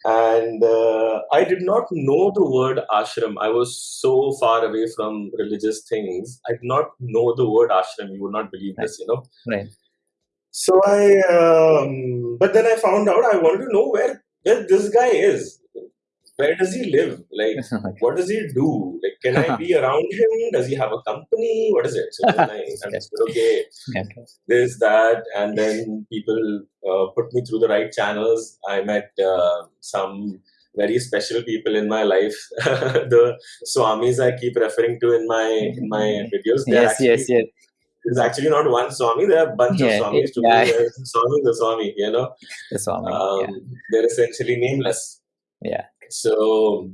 And uh, I did not know the word ashram. I was so far away from religious things. I did not know the word ashram. You would not believe
Right.
this, you know.
right.
So I, um, but then I found out I wanted to know where where this guy is. Where does he live? Like, (laughs)
okay.
what does he do? Like, can I be (laughs) around him? Does he have a company? What is it? So then I (laughs) understood, okay,
okay.
this, that, and then people uh, put me through the right channels. I met uh, some very special people in my life. the swamis I keep referring to in my in my videos.
Yes,
actually,
yes, yes.
There's actually not one swami. There are a bunch
Yeah,
of swamis. To
yeah.
me, swami, the swami. You know,
The Swami.
um,
yeah.
they're essentially nameless.
Yeah.
So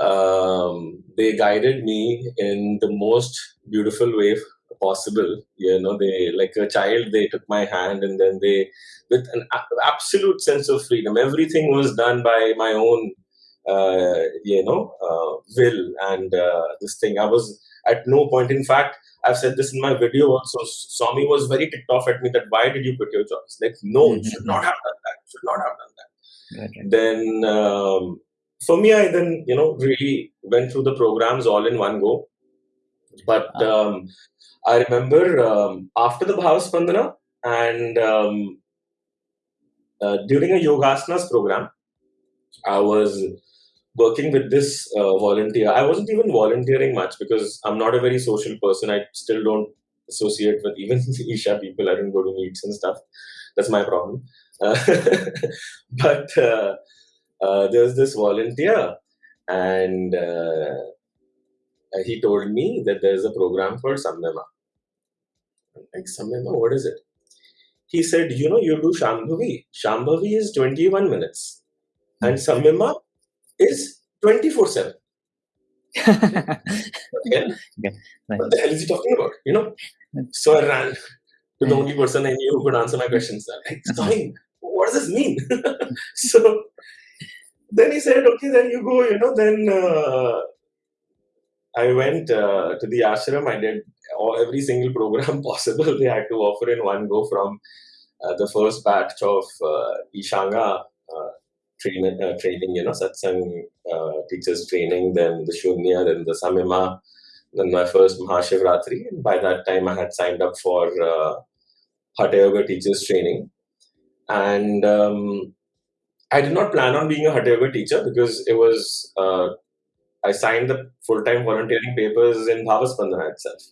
um, they guided me in the most beautiful way possible. You know, they like a child. They took my hand and then they, with an a- absolute sense of freedom. Everything was done by my own, uh, you know, uh, will and uh, this thing. I was at no point. In fact, I've said this in my video also. Swami was very ticked off at me that why did you quit your jobs? Like, no, you should not have done that. You should not have done that
Right,
then um, for me i then you know really went through the programs all in one go. But
Ah.
um, i remember um, after the bhavaspandana and um, uh, during a yogasanas program i was working with this uh, volunteer. I wasn't even volunteering much because i'm not a very social person. I still don't associate with even (laughs) isha people. I don't go to meets and stuff. That's my problem (laughs) but uh, uh, there was this volunteer and uh, he told me that there's a program called Samyama. I'm like, Samyama, what is it? He said, you know, you do Shambhavi. Shambhavi is 21 minutes and Samyama is 24 7. (laughs) Again,
Right.
what the hell is he talking about? You know? So I ran to the only person I knew who could answer my questions. I'm like, Swami, what does this mean? (laughs) so then he said, okay, then you go, you know, then uh, I went uh, to the ashram. I did all, every single program (laughs) possible they had to offer in one go from uh, the first batch of uh, Ishanga uh, train, uh, training, you know, satsang uh, teachers training, then the Shunya, then the Samyama, then my first Mahashivratri. And by that time, I had signed up for Hatha Yoga teachers training. And um, I did not plan on being a Hatha Yoga teacher because it was, uh, I signed the full time volunteering papers in Bhavaspandana itself.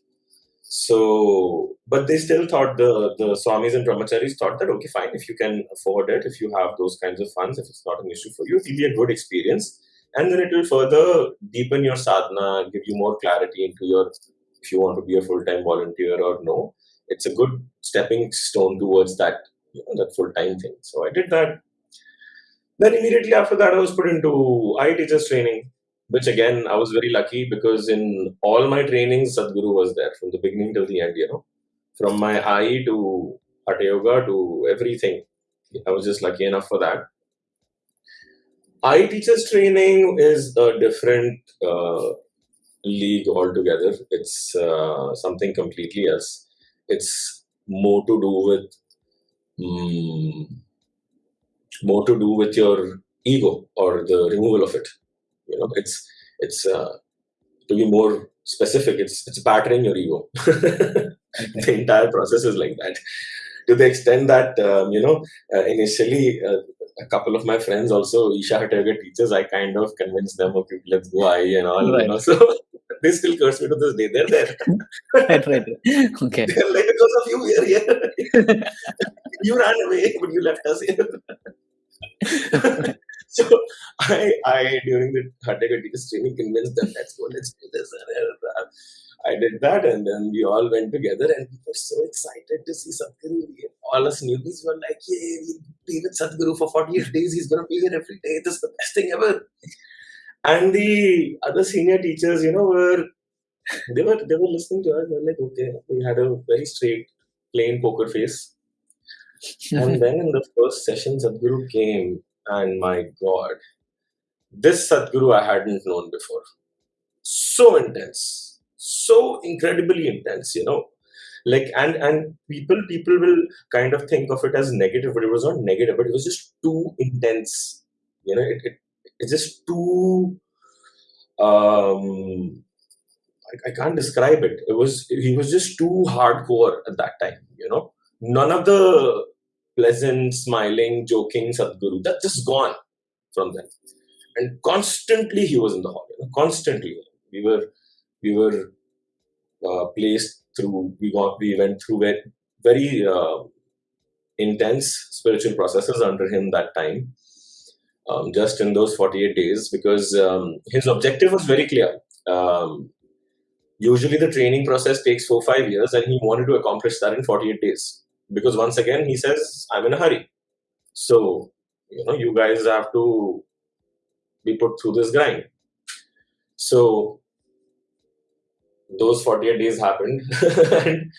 So, but they still thought the the swamis and brahmacharis thought that okay, fine, if you can afford it, if you have those kinds of funds, if it's not an issue for you, it will be a good experience, and then it will further deepen your sadhana, give you more clarity into your if you want to be a full-time volunteer or no. It's a good stepping stone towards that, you know, that full-time thing. So I did that. Then immediately after that, I was put into IE teachers training, which again I was very lucky because in all my trainings, Sadhguru was there from the beginning till the end. You know, from my IE to Hatha Yoga to everything. I was just lucky enough for that. IE teachers training is a different uh, league altogether. It's uh, something completely else. It's more to do with mm, more to do with your ego or the removal of it. You know, it's it's uh, to be more specific. It's it's battering your ego. (laughs) the entire process is like that. To the extent that um, you know, uh, initially uh, a couple of my friends also Isha Hatha Yoga teachers. I kind of convinced them, okay, let's go IE and all.
Right.
You know, (laughs) so they still curse me to this day. They're there. (laughs)
right, right. Okay.
They're like because of you, we're here. you ran away, but you left us here. (laughs) so I, I during the Hatha teachers training convinced them, let's go, let's do this. Uh, I did that, and then we all went together, and we were so excited to see Sadhguru. All us newbies were like, "Yay, we'll be with Sadhguru for 48 days. He's gonna be here every day. This is the best thing ever." And the other senior teachers, you know, were they were they were listening to us. They were like, "Okay." We had a very straight, plain poker face, (laughs) and then in the first session, Sadhguru came, and my God, this Sadhguru I hadn't known before. So intense, so incredibly intense, you know. Like and and people people will kind of think of it as negative, but it was not negative, but it was just too intense. You know, it, it it's just too um I, I can't describe it. It was he was just too hardcore at that time, you know. None of the pleasant, smiling, joking Sadhguru. That's just gone from them. And constantly he was in the hall, you know, constantly. We were we were uh, placed through we got we went through very, very uh, intense spiritual processes under him that time. Um, just in those 48 days, because um, his objective was very clear. Um, usually, the training process takes four five years, and he wanted to accomplish that in 48 days. Because once again, he says, "I'm in a hurry." So, you know, you guys have to be put through this grind. So, those 48 days happened, (laughs) and,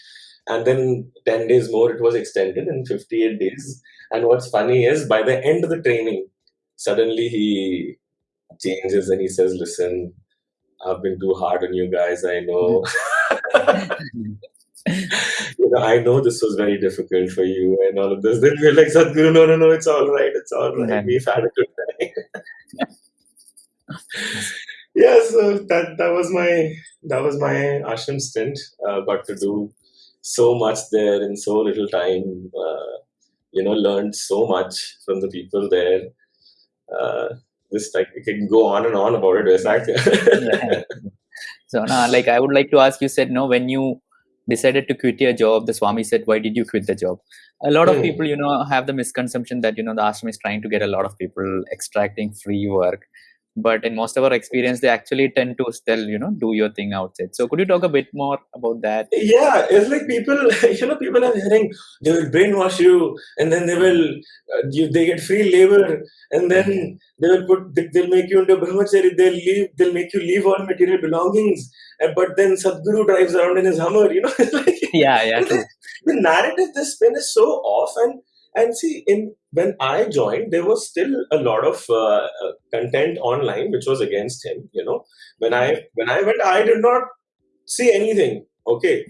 and then 10 days more it was extended in 58 days. And what's funny is by the end of the training, suddenly he changes and he says, Listen, I've been too hard on you guys, I know. (laughs) you know, I know this was very difficult for you and all of this. Then we're like, Sadhguru, no, no, no, it's all right, it's all right.
Yeah.
We've had a good time. (laughs) yeah, so that that was my that was my ashram stint. Uh, got to do so much there in so little time. Uh, you know, learned so much from the people there. Uh, just like we can go on and on about it.
Yeah. (laughs) So now, like, I would like to ask you. Said no when you decided to quit your job. The Swami said, "Why did you quit the job?" A lot of
Hmm.
people, you know, have the misconception that you know the ashram is trying to get a lot of people extracting free work. But in most of our experience, they actually tend to still, you know, do your thing outside. So could you talk a bit more about that?
yeah, it's like people, (laughs) you know, people are hearing they will brainwash you, and then they will, uh, you, they get free labor, and then they will put, they- they'll make you into brahmachari, they'll leave, they'll make you leave all material belongings, but then Sadhguru drives around in his Hummer, you know, it's (laughs) like
Yeah, yeah, true.
the narrative this spin is so off and and see in when i joined there was still a lot of uh, uh, content online which was against him you know. When i when i went i did not see anything. Okay.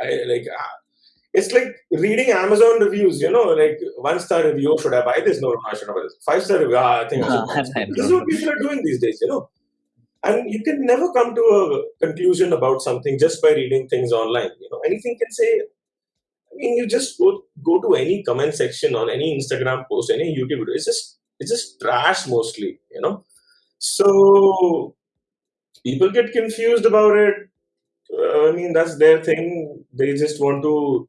I like ah, it's like reading amazon reviews you know like one star review should i buy this? No no i should not buy this. Five star review ah, i think I should buy this. (laughs) this is what people are doing these days you know. And you can never come to a conclusion about something just by reading things online you know. Anything can say I mean, you just go go to any comment section on any Instagram post, any YouTube video. It's just it's just trash mostly, you know. So people get confused about it. Uh, I mean, that's their thing. They just want to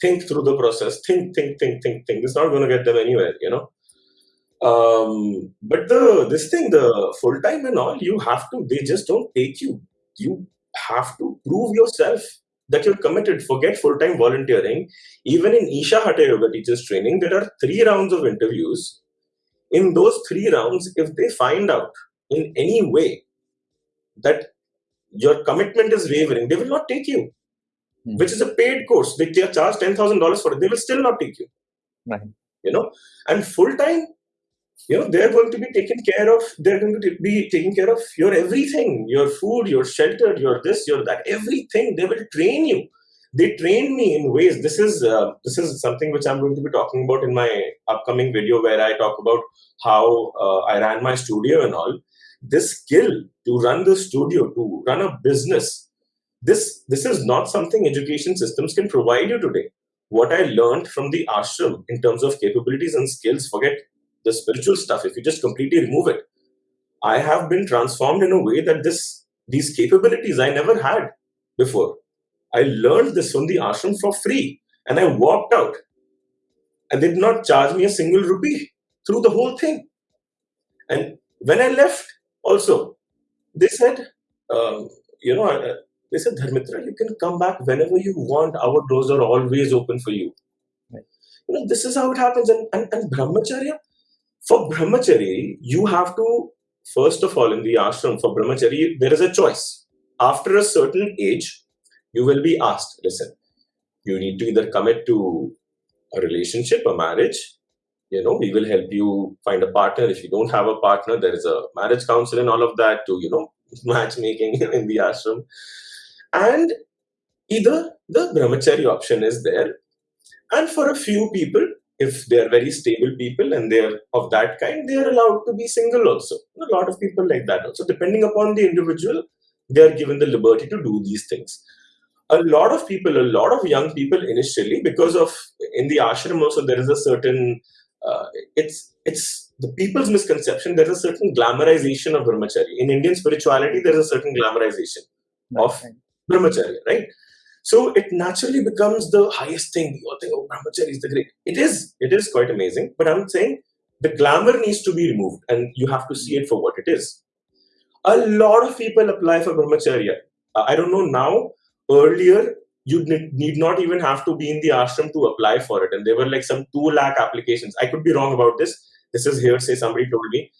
think through the process. Think, think, think, think, think. It's not going to get them anywhere, you know. Um, but the this thing, the full time and all, you have to. They just don't take you. You have to prove yourself that you're committed. Forget full time volunteering. Even in Isha Hatha Yoga teachers training, there are three rounds of interviews. In those three rounds, if they find out in any way that your commitment is wavering, they will not take you,
Hmm.
which is a paid course. They charge $10,000 for it. They will still not take you.
Right.
You know, and full time, you know, they're going to be taken care of. They're going to be taking care of your everything your food, your shelter, your this, your that, everything. They will train you. They train me in ways. This is uh, this is something which I'm going to be talking about in my upcoming video, where I talk about how uh, I ran my studio and all. This skill to run the studio, to run a business, this this is not something education systems can provide you today. What I learned from the ashram in terms of capabilities and skills, forget the spiritual stuff. If you just completely remove it, I have been transformed in a way that this these capabilities I never had before. I learned this from the ashram for free, and I walked out, and they did not charge me a single rupee through the whole thing. And when I left, also, they said, um, you know, uh, they said, Dharmitra, you can come back whenever you want. Our doors are always open for you.
Right.
You know, this is how it happens. And, and, and brahmacharya, for brahmachari, you have to, first of all, in the ashram, for brahmachari, there is a choice. After a certain age, you will be asked, listen, you need to either commit to a relationship, a marriage, you know we will help you find a partner. If you don't have a partner there is a marriage counsel and all of that to you know (laughs) matchmaking in the ashram. And either the brahmachari option is there. And for a few people if they are very stable people and they are of that kind they are allowed to be single also a lot of people like that also depending upon the individual they are given the liberty to do these things a lot of people a lot of young people initially because of in the ashram also there is a certain uh, it's it's the people's misconception. There's a certain glamorization of brahmacharya. In Indian spirituality, there's a certain glamorization of brahmacharya, right? So it naturally becomes the highest thing. You all think, oh, brahmacharya is the great. It is. It is quite amazing. But I'm saying the glamour needs to be removed, and you have to see it for what it is. A lot of people apply for brahmacharya. Uh, I don't know now. Earlier, you need not even have to be in the ashram to apply for it. And there were like some 2 lakh applications. I could be wrong about this. This is hearsay, somebody told me.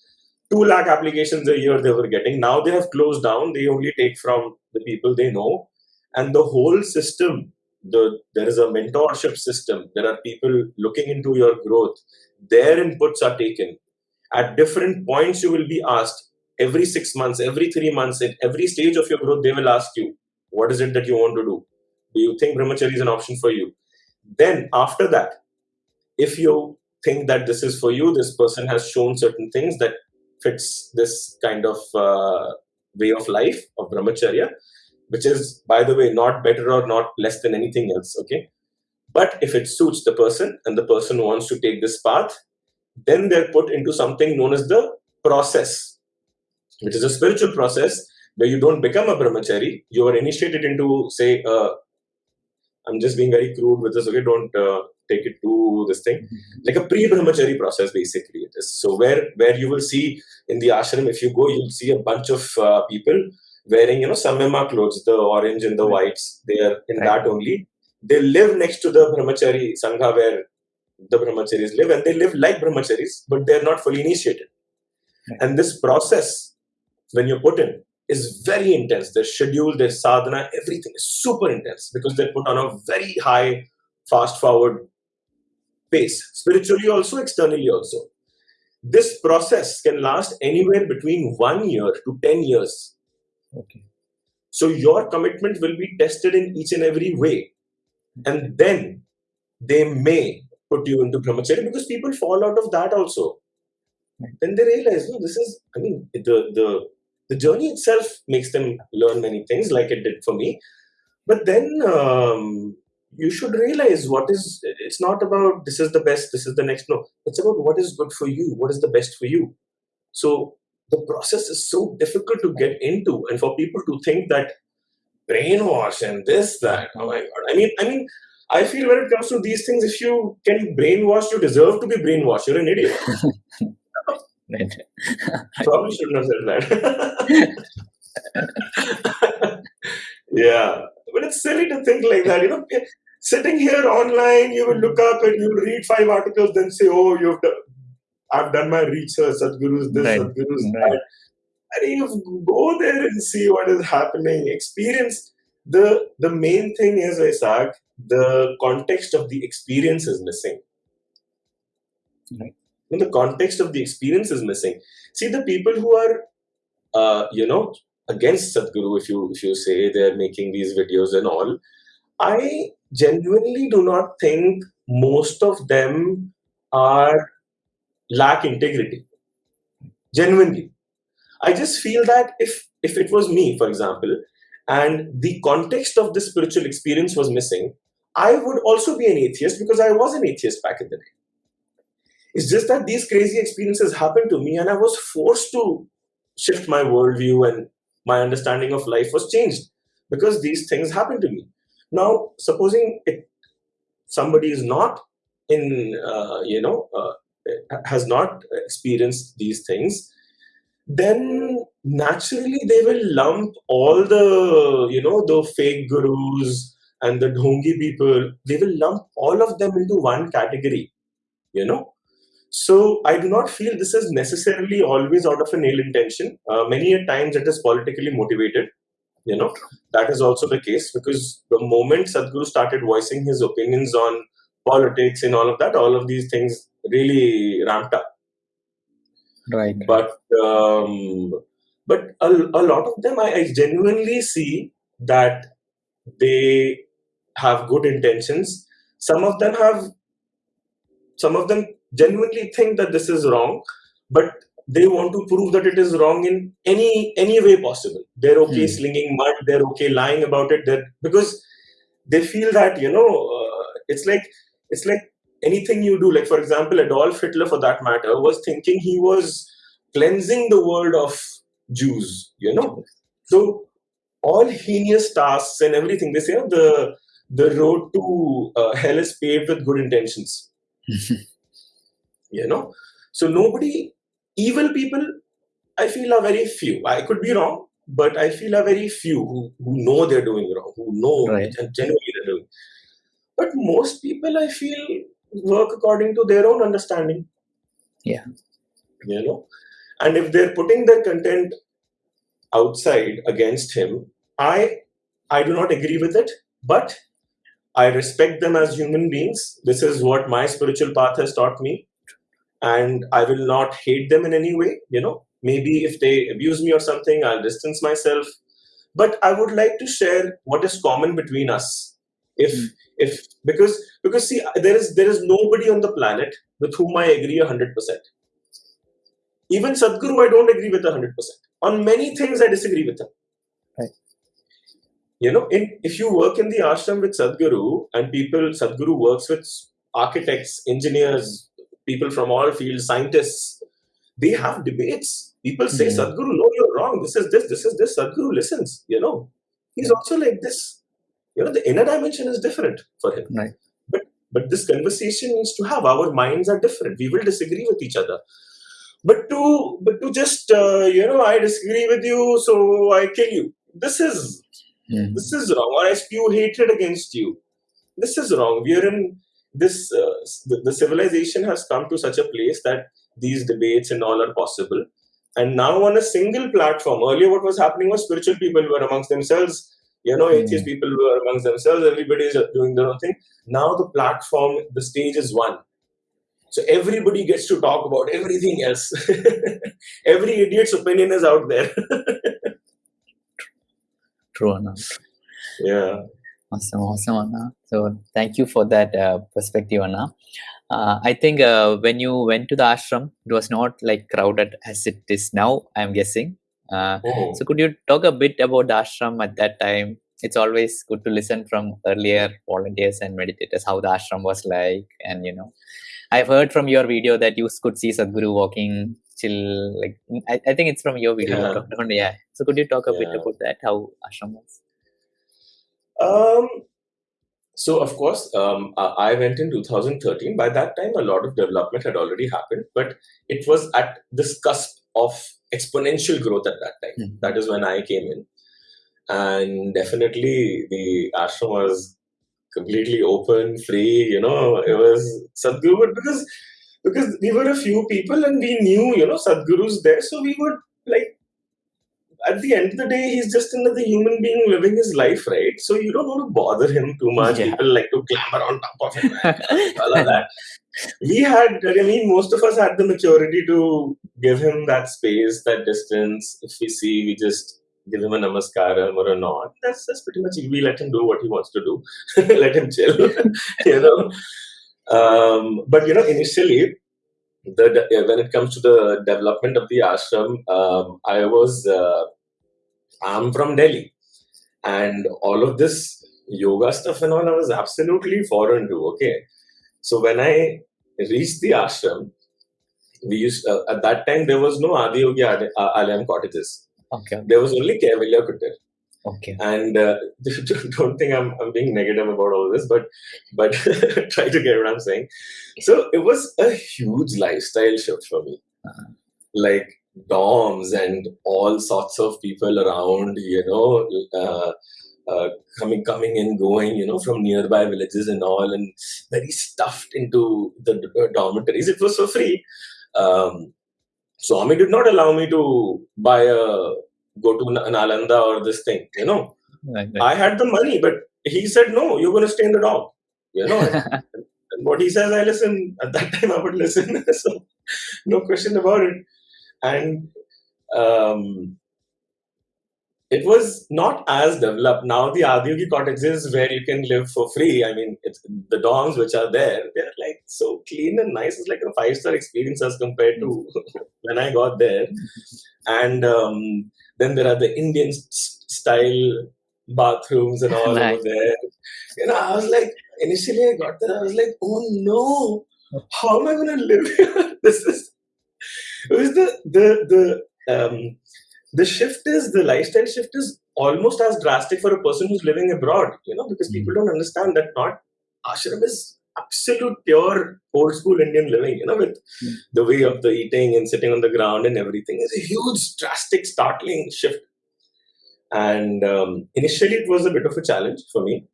2 lakh applications a year they were getting. Now they have closed down. They only take from the people they know. And the whole system, the there is a mentorship system. There are people looking into your growth. Their inputs are taken. At different points, you will be asked every six months, every three months, at every stage of your growth, they will ask you, what is it that you want to do? Do you think brahmacharya is an option for you? Then, after that, if you think that this is for you, this person has shown certain things that fits this kind of uh, way of life of brahmacharya, which is, by the way, not better or not less than anything else. Okay, but if it suits the person and the person wants to take this path, then they're put into something known as the process, which is a spiritual process where you don't become a brahmachari, you are initiated into, say, I'm just being very crude with this. Okay, don't uh, take it to this thing. Like a pre-brahmachari process, basically it is. So where where you will see in the ashram, if you go, you'll see a bunch of uh, people wearing you know samyama clothes, the orange and the whites. They are in
Right.
that only. They live next to the brahmachari sangha where the brahmacharis live, and they live like brahmacharis, but they are not fully initiated.
Right.
And this process, when you're put in, is very intense. Their schedule, their sadhana, everything is super intense because they're put on a very high, fast forward pace, spiritually also, externally also. This process can last anywhere between one year to 10 years.
Okay.
So your commitment will be tested in each and every way. And then they may put you into brahmacharya because people fall out of that also.
Right.
Then they realize, no, this is, I mean, the, the, the journey itself makes them learn many things like it did for me. But then um, you should realize what is, it's not about this is the best, this is the next. No, it's about what is good for you, what is the best for you. So the process is so difficult to get into, and for people to think that brainwash and this, that, oh my god. I mean, I mean, I feel when it comes to these things, if you can brainwash, you deserve to be brainwashed. You're an idiot. (laughs) Probably shouldn't have said that. (laughs) yeah, but it's silly to think like that. You know, sitting here online, you will look up and you will read five articles, then say, "Oh, you've done, I've done my research. Sadhguru's this,
Right.
Sadhguru's
Right.
that." And you go there and see what is happening. Experience the the main thing is Isaac. The context of the experience is missing.
Right.
And the context of the experience is missing. See the people who are, uh, you know, against Sadhguru, if you if you say they're making these videos and all, I genuinely do not think most of them are lack integrity. Genuinely, I just feel that if if it was me, for example, and the context of this spiritual experience was missing, I would also be an atheist because I was an atheist back in the day. It's just that these crazy experiences happened to me, and I was forced to shift my worldview and my understanding of life was changed because these things happened to me. Now, supposing it, somebody is not in, uh, you know, uh, has not experienced these things, then naturally they will lump all the, you know, the fake gurus and the dhongi people, they will lump all of them into one category, you know. So I do not feel this is necessarily always out of an ill intention. Uh, many a times it is politically motivated. You know that is also the case because the moment Sadhguru started voicing his opinions on politics and all of that, all of these things really ramped up.
Right.
But um, but a, a lot of them, I, I genuinely see that they have good intentions. Some of them have, some of them genuinely think that this is wrong, but they want to prove that it is wrong in any any way possible. They're okay
Hmm.
slinging mud. They're okay lying about it. That because they feel that you know uh, it's like it's like anything you do. Like for example, Adolf Hitler, for that matter, was thinking he was cleansing the world of Jews. You know, so all heinous tasks and everything. They say oh, the the road to uh, hell is paved with good intentions. (laughs) You know, so nobody, evil people, I feel are very few. I could be wrong, but I feel are very few who, who know they're doing wrong, who know
Right.
and genuinely they're doing. But most people, I feel, work according to their own understanding.
Yeah.
You know, and if they're putting their content outside against him, I I do not agree with it, but I respect them as human beings. This is what my spiritual path has taught me, and I will not hate them in any way. You know, maybe if they abuse me or something, I'll distance myself. But I would like to share what is common between us. If
Hmm.
if because because see, there is there is nobody on the planet with whom I agree hundred percent. Even Sadhguru, I don't agree with hundred percent. On many things, I disagree with him.
Right.
You know, in, if you work in the ashram with Sadhguru and people, Sadhguru works with architects, engineers, people from all fields, scientists, they have debates. People say,
Mhm.
Sadhguru, no, you're wrong. This is this, this is this. Sadhguru listens, you know. He's also like this. You know, the inner dimension is different for him.
Right.
But but this conversation needs to have. Our minds are different. We will disagree with each other. But to but to just uh, you know, I disagree with you, so I kill you. This is
Hmm.
this is wrong. Or I spew hatred against you. This is wrong. We are in this. Uh, the, the civilization has come to such a place that these debates and all are possible. And now on a single platform. Earlier, what was happening was spiritual people were amongst themselves. You know, atheist people were amongst themselves. Everybody is doing their own thing. Now the platform, the stage is one. So everybody gets to talk about everything else. (laughs) Every idiot's opinion is out there. (laughs)
True, enough
yeah.
Awesome, awesome, Anna. So thank you for that uh, perspective, Anna. Uh, I think uh, when you went to the ashram, it was not like crowded as it is now. I'm guessing. Uh,
Oh.
so could you talk a bit about the ashram at that time? It's always good to listen from earlier volunteers and meditators how the ashram was like, and you know, I've heard from your video that you could see Sadhguru walking chill. Like I, I think it's from your video.
Yeah.
Yeah. So could you talk a bit about that? How ashram was?
Um, so of course, um, I I went in 2013. By that time, a lot of development had already happened, but it was at this cusp of exponential growth at that time.
Hmm.
That is when I came in, and definitely the ashram was completely open, free. You know, it was Sadhguru, but because because we were a few people and we knew, you know, Sadhguru's there, so we would like. At the end of the day, he's just another human being living his life, right? So you don't want to bother him too much.
Yeah.
People like to clamber on top of him, (laughs) all of that. We had, I mean, most of us had the maturity to give him that space, that distance. If we see, we just give him a namaskaram or a nod. That's that's pretty much it. We let him do what he wants to do. (laughs) let him chill, (laughs) you know. Um, but you know, initially, the when it comes to the development of the ashram, um, I was uh, I'm from Delhi, and all of this yoga stuff and all I was absolutely foreign to. Okay, so when I reached the ashram, we used uh, at that time there was no Adi Yogi Adi- uh, Alayam cottages.
okay.
There was only Kaivalya Kuttir
Okay.
and uh, (laughs) don't think I'm, I'm being negative about all this but but (laughs) try to get what i'm saying so it was a huge lifestyle shift for me
Uh-huh.
like dorms and all sorts of people around you know uh, uh, coming coming and going you know from nearby villages and all and very stuffed into the uh, dormitories it was for free um, swami did not allow me to buy a go to an Alanda or this thing, you know.
Right,
I had the money, but he said, no, you're going to stay in the dorm, you know.
right. (laughs)
and what he says, I listen. At that time, I would listen. (laughs) so, no question about it. And um, it was not as developed. Now, the Adiyogi cottages where you can live for free, I mean, it's, the dorms which are there, they're like so clean and nice. It's like a five star experience as compared to (laughs) when I got there. And um, then there are the Indian style bathrooms and all
Nice.
over there. You know, I was like, initially I got there, I was like, oh no, how am I going to live here? (laughs) this is, it was the, the, the, um, the shift is, the lifestyle shift is almost as drastic for a person who's living abroad, you know, because people don't understand that not, ashram is absolute pure old school Indian living, you know, with
Mm.
the way of the eating and sitting on the ground and everything. It's a huge, drastic, startling shift. And um, initially, it was a bit of a challenge for me.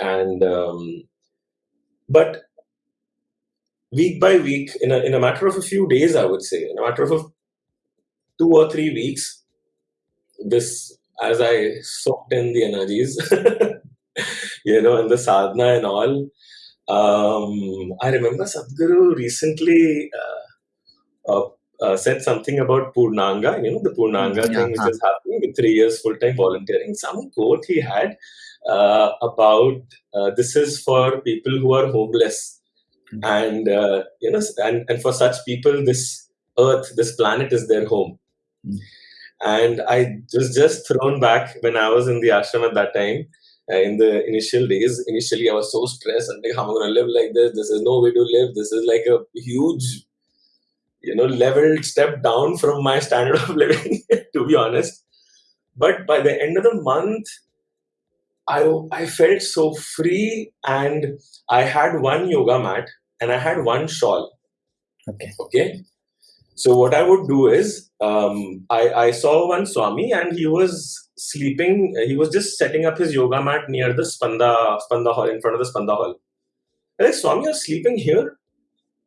And um, but week by week, in a in a matter of a few days, I would say, in a matter of a, two or three weeks, this as I soaked in the energies, (laughs) you know, and the sadhana and all. Um, I remember Sadhguru recently uh, uh, uh, said something about Purnanga, you know, the Purnanga
Yeah,
thing which
huh.
is happening with three years full time volunteering. Some quote he had uh, about uh, this is for people who are homeless,
Mm.
and uh, you know, and, and for such people, this earth, this planet is their home.
Mm.
And I was just thrown back when I was in the ashram at that time Uh, in the initial days. Initially, I was so stressed and like, how am I going to live like this? This is no way to live. This is like a huge, you know, leveled step down from my standard of (laughs) living, to be honest. But by the end of the month, I, I felt so free and I had one yoga mat and I had one shawl.
Okay.
Okay. So what I would do is, um, I, I saw one Swami and he was sleeping. He was just setting up his yoga mat near the Spanda Spanda hall in front of the Spanda hall. I'm like Swami, you're sleeping here.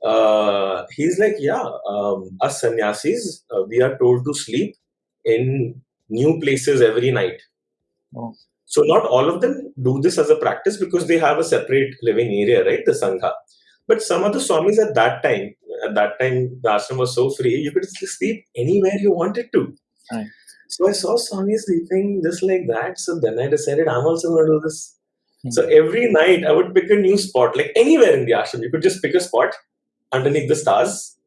Uh, he's like, yeah. Um, us sannyasis, uh, we are told to sleep in new places every night.
Oh.
So not all of them do this as a practice because they have a separate living area, right? The sangha. But some of the swamis at that time, at that time, the ashram was so free, you could sleep anywhere you wanted to.
Right.
So I saw Swami sleeping just like that. So then I decided I'm also going to do this.
Hmm.
So every night I would pick a new spot, like anywhere in the ashram. You could just pick a spot underneath the stars.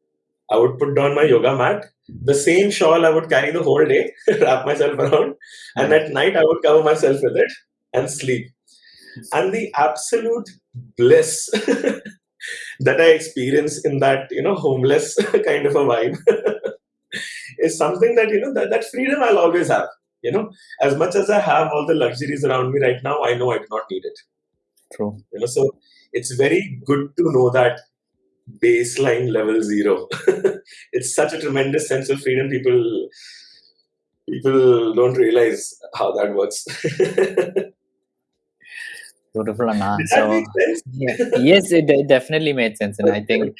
I would put down my yoga mat. The same shawl I would carry the whole day, (laughs) wrap myself around, and at night I would cover myself with it and sleep. And the absolute bliss (laughs) that I experience in that, you know, homeless (laughs) kind of a vibe (laughs) is something that, you know, that, that freedom I'll always have. You know, as much as I have all the luxuries around me right now, I know I do not need it.
True.
You know, so it's very good to know that baseline level zero. (laughs) it's such a tremendous sense of freedom. People people don't realize how that works.
Beautiful, Anna. So, yeah. yes, it, it definitely made sense. And I think,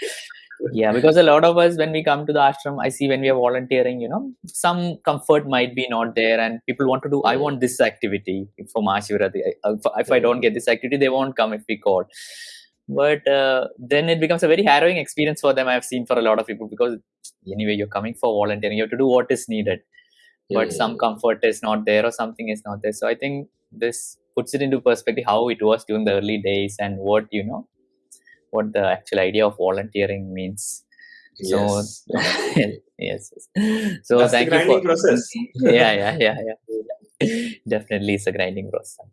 yeah, because a lot of us, when we come to the ashram, I see when we are volunteering, you know, some comfort might be not there, and people want to do, I want this activity for Mahashivratri. If if I don't get this activity, they won't come if we call. But uh, then it becomes a very harrowing experience for them. I've seen for a lot of people because anyway, you're coming for volunteering, you have to do what is needed but some
Mm.
comfort is not there or something is not there so i think this puts it into perspective how it was during the early days and what you know what the actual idea of volunteering means so
Yes. (laughs)
yes, yes so
That's
thank you for
process. (laughs)
yeah yeah yeah yeah definitely it's a grinding process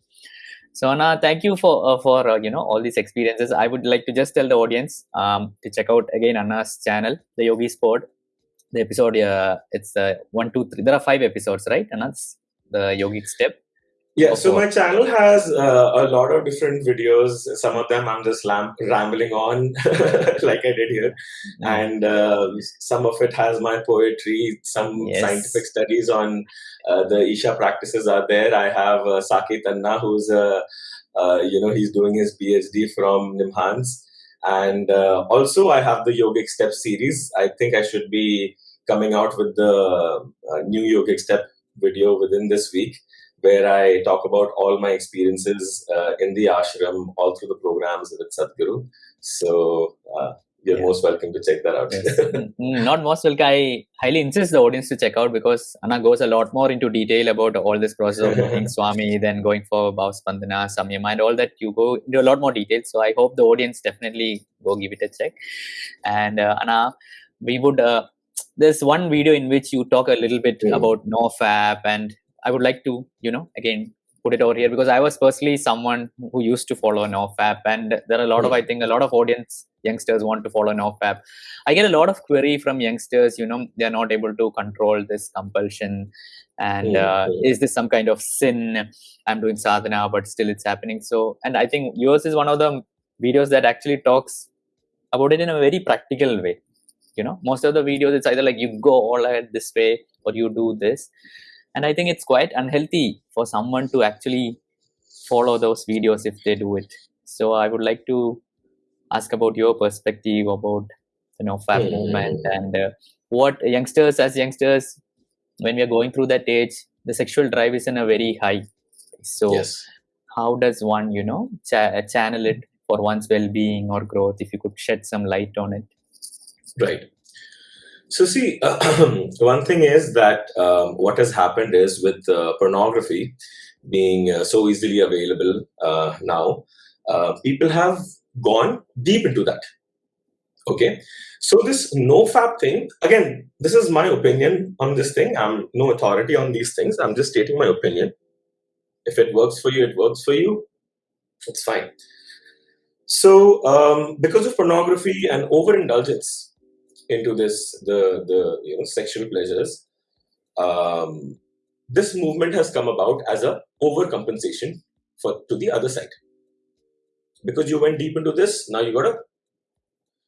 so Anna, thank you for uh, for uh, you know all these experiences. I would like to just tell the audience um, to check out again Anna's channel, the Yogi Spot. The episode, uh, it's uh, one, two, three. There are five episodes, right? Anna's the Yogic Step.
Yeah, so my channel has uh, a lot of different videos. Some of them I'm just lam- rambling on, (laughs) like I did here,
Mm.
and uh, some of it has my poetry. Some
Yes.
scientific studies on uh, the Isha practices are there. I have uh, Saket Anna, who's uh, uh, you know he's doing his PhD from Nimhans, and uh, also I have the Yogic Step series. I think I should be coming out with the uh, new Yogic Step video within this week where I talk about all my experiences uh, in the ashram, all through the programs with Sadhguru. So uh, you're
Yeah.
most welcome to check that out.
Yes. (laughs) Mm, Not most will I highly insist the audience to check out because Anna goes a lot more into detail about all this process of meeting (laughs) Swami, then going for Bhav Spandana, Samyama, and all that. You go into a lot more detail. So I hope the audience definitely go give it a check. And uh, Anna, we would. Uh, there's one video in which you talk a little bit
Mm.
about NoFap, and I would like to, you know, again put it over here because I was personally someone who used to follow NoFap, and there are a lot of,
Mm.
I think, a lot of audience youngsters want to follow NoFap. I get a lot of query from youngsters. You know, they are not able to control this compulsion, and
Mm,
uh,
mm.
is this some kind of sin? I'm doing sadhana, but still it's happening. So, and I think yours is one of the videos that actually talks about it in a very practical way. You know, most of the videos it's either like you go all out this way or you do this, and I think it's quite unhealthy for someone to actually follow those videos if they do it. So, I would like to ask about your perspective about you
NoFap
movement and uh, what youngsters as youngsters when we are going through that age the sexual drive is in a very high so
Yes.
how does one you know cha- channel it for one's well-being or growth if you could shed some light on it
Right. So, see, (clears throat) one thing is that um, what has happened is with uh, pornography being uh, so easily available uh, now, uh, people have gone deep into that. Okay. So, this no fap thing, again, this is my opinion on this thing. I'm no authority on these things. I'm just stating my opinion. If it works for you, it works for you. It's fine. So, um, because of pornography and overindulgence, into this the the you know sexual pleasures. Um, this movement has come about as a overcompensation for to the other side. Because you went deep into this now you gotta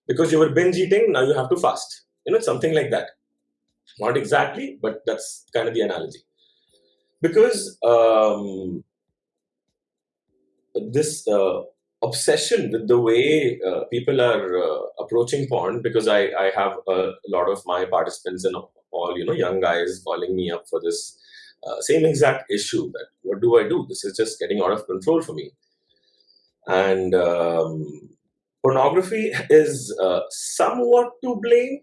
because you were binge eating now you have to fast. You know something like that. Not exactly but that's kind of the analogy. Because um, this uh, obsession with the way uh, people are uh, approaching porn because I, I have a lot of my participants and all you know young guys calling me up for this uh, same exact issue that what do I do? This is just getting out of control for me. And um, pornography (laughs) is uh, somewhat to blame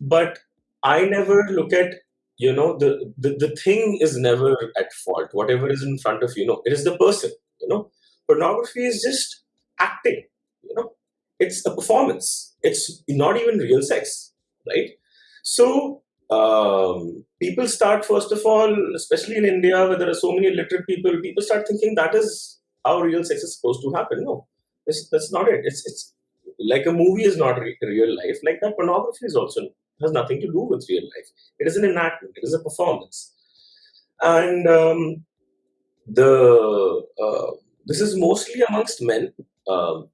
but I never look at you know the, the the thing is never at fault. Whatever is in front of you know it is the person you know. Pornography is just acting you know. It's a performance. It's not even real sex right? So um, people start first of all especially in india where there are so many illiterate people people start thinking that is how real sex is supposed to happen. No it's, that's not it. It's it's like a movie is not re- real life like that. Pornography is also has nothing to do with real life. It is an enactment. It is a performance. And um, the uh, this is mostly amongst men um,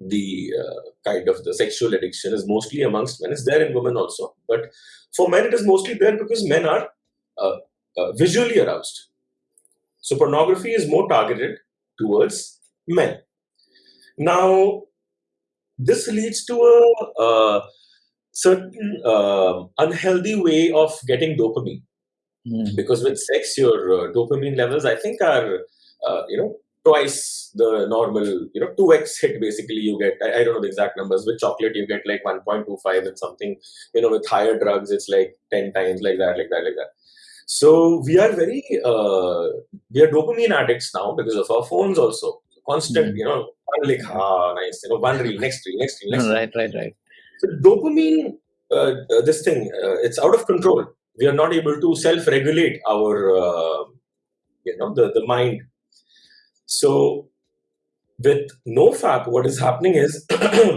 the uh, kind of the sexual addiction is mostly amongst men. It's there in women also, but for men it is mostly there because men are uh, uh, visually aroused. So pornography is more targeted towards men. Now, this leads to a, a certain uh, unhealthy way of getting dopamine.
Mm.
Because with sex, your uh, dopamine levels, I think, are uh, you know twice the normal. You know, two x hit basically. You get I, I, don't know the exact numbers. With chocolate, you get like one point two five, and something. You know, with higher drugs, it's like ten times like that, like that, like that. So we are very uh, we are dopamine addicts now because of our phones also. Constant, mm. you know, one like ah nice, you know, one reel, next reel, next reel, next
reel. Right, right, right.
So dopamine, uh, uh, this thing, uh, it's out of control. We are not able to self-regulate our, uh, you know, the the mind. So with NoFap, what is happening is,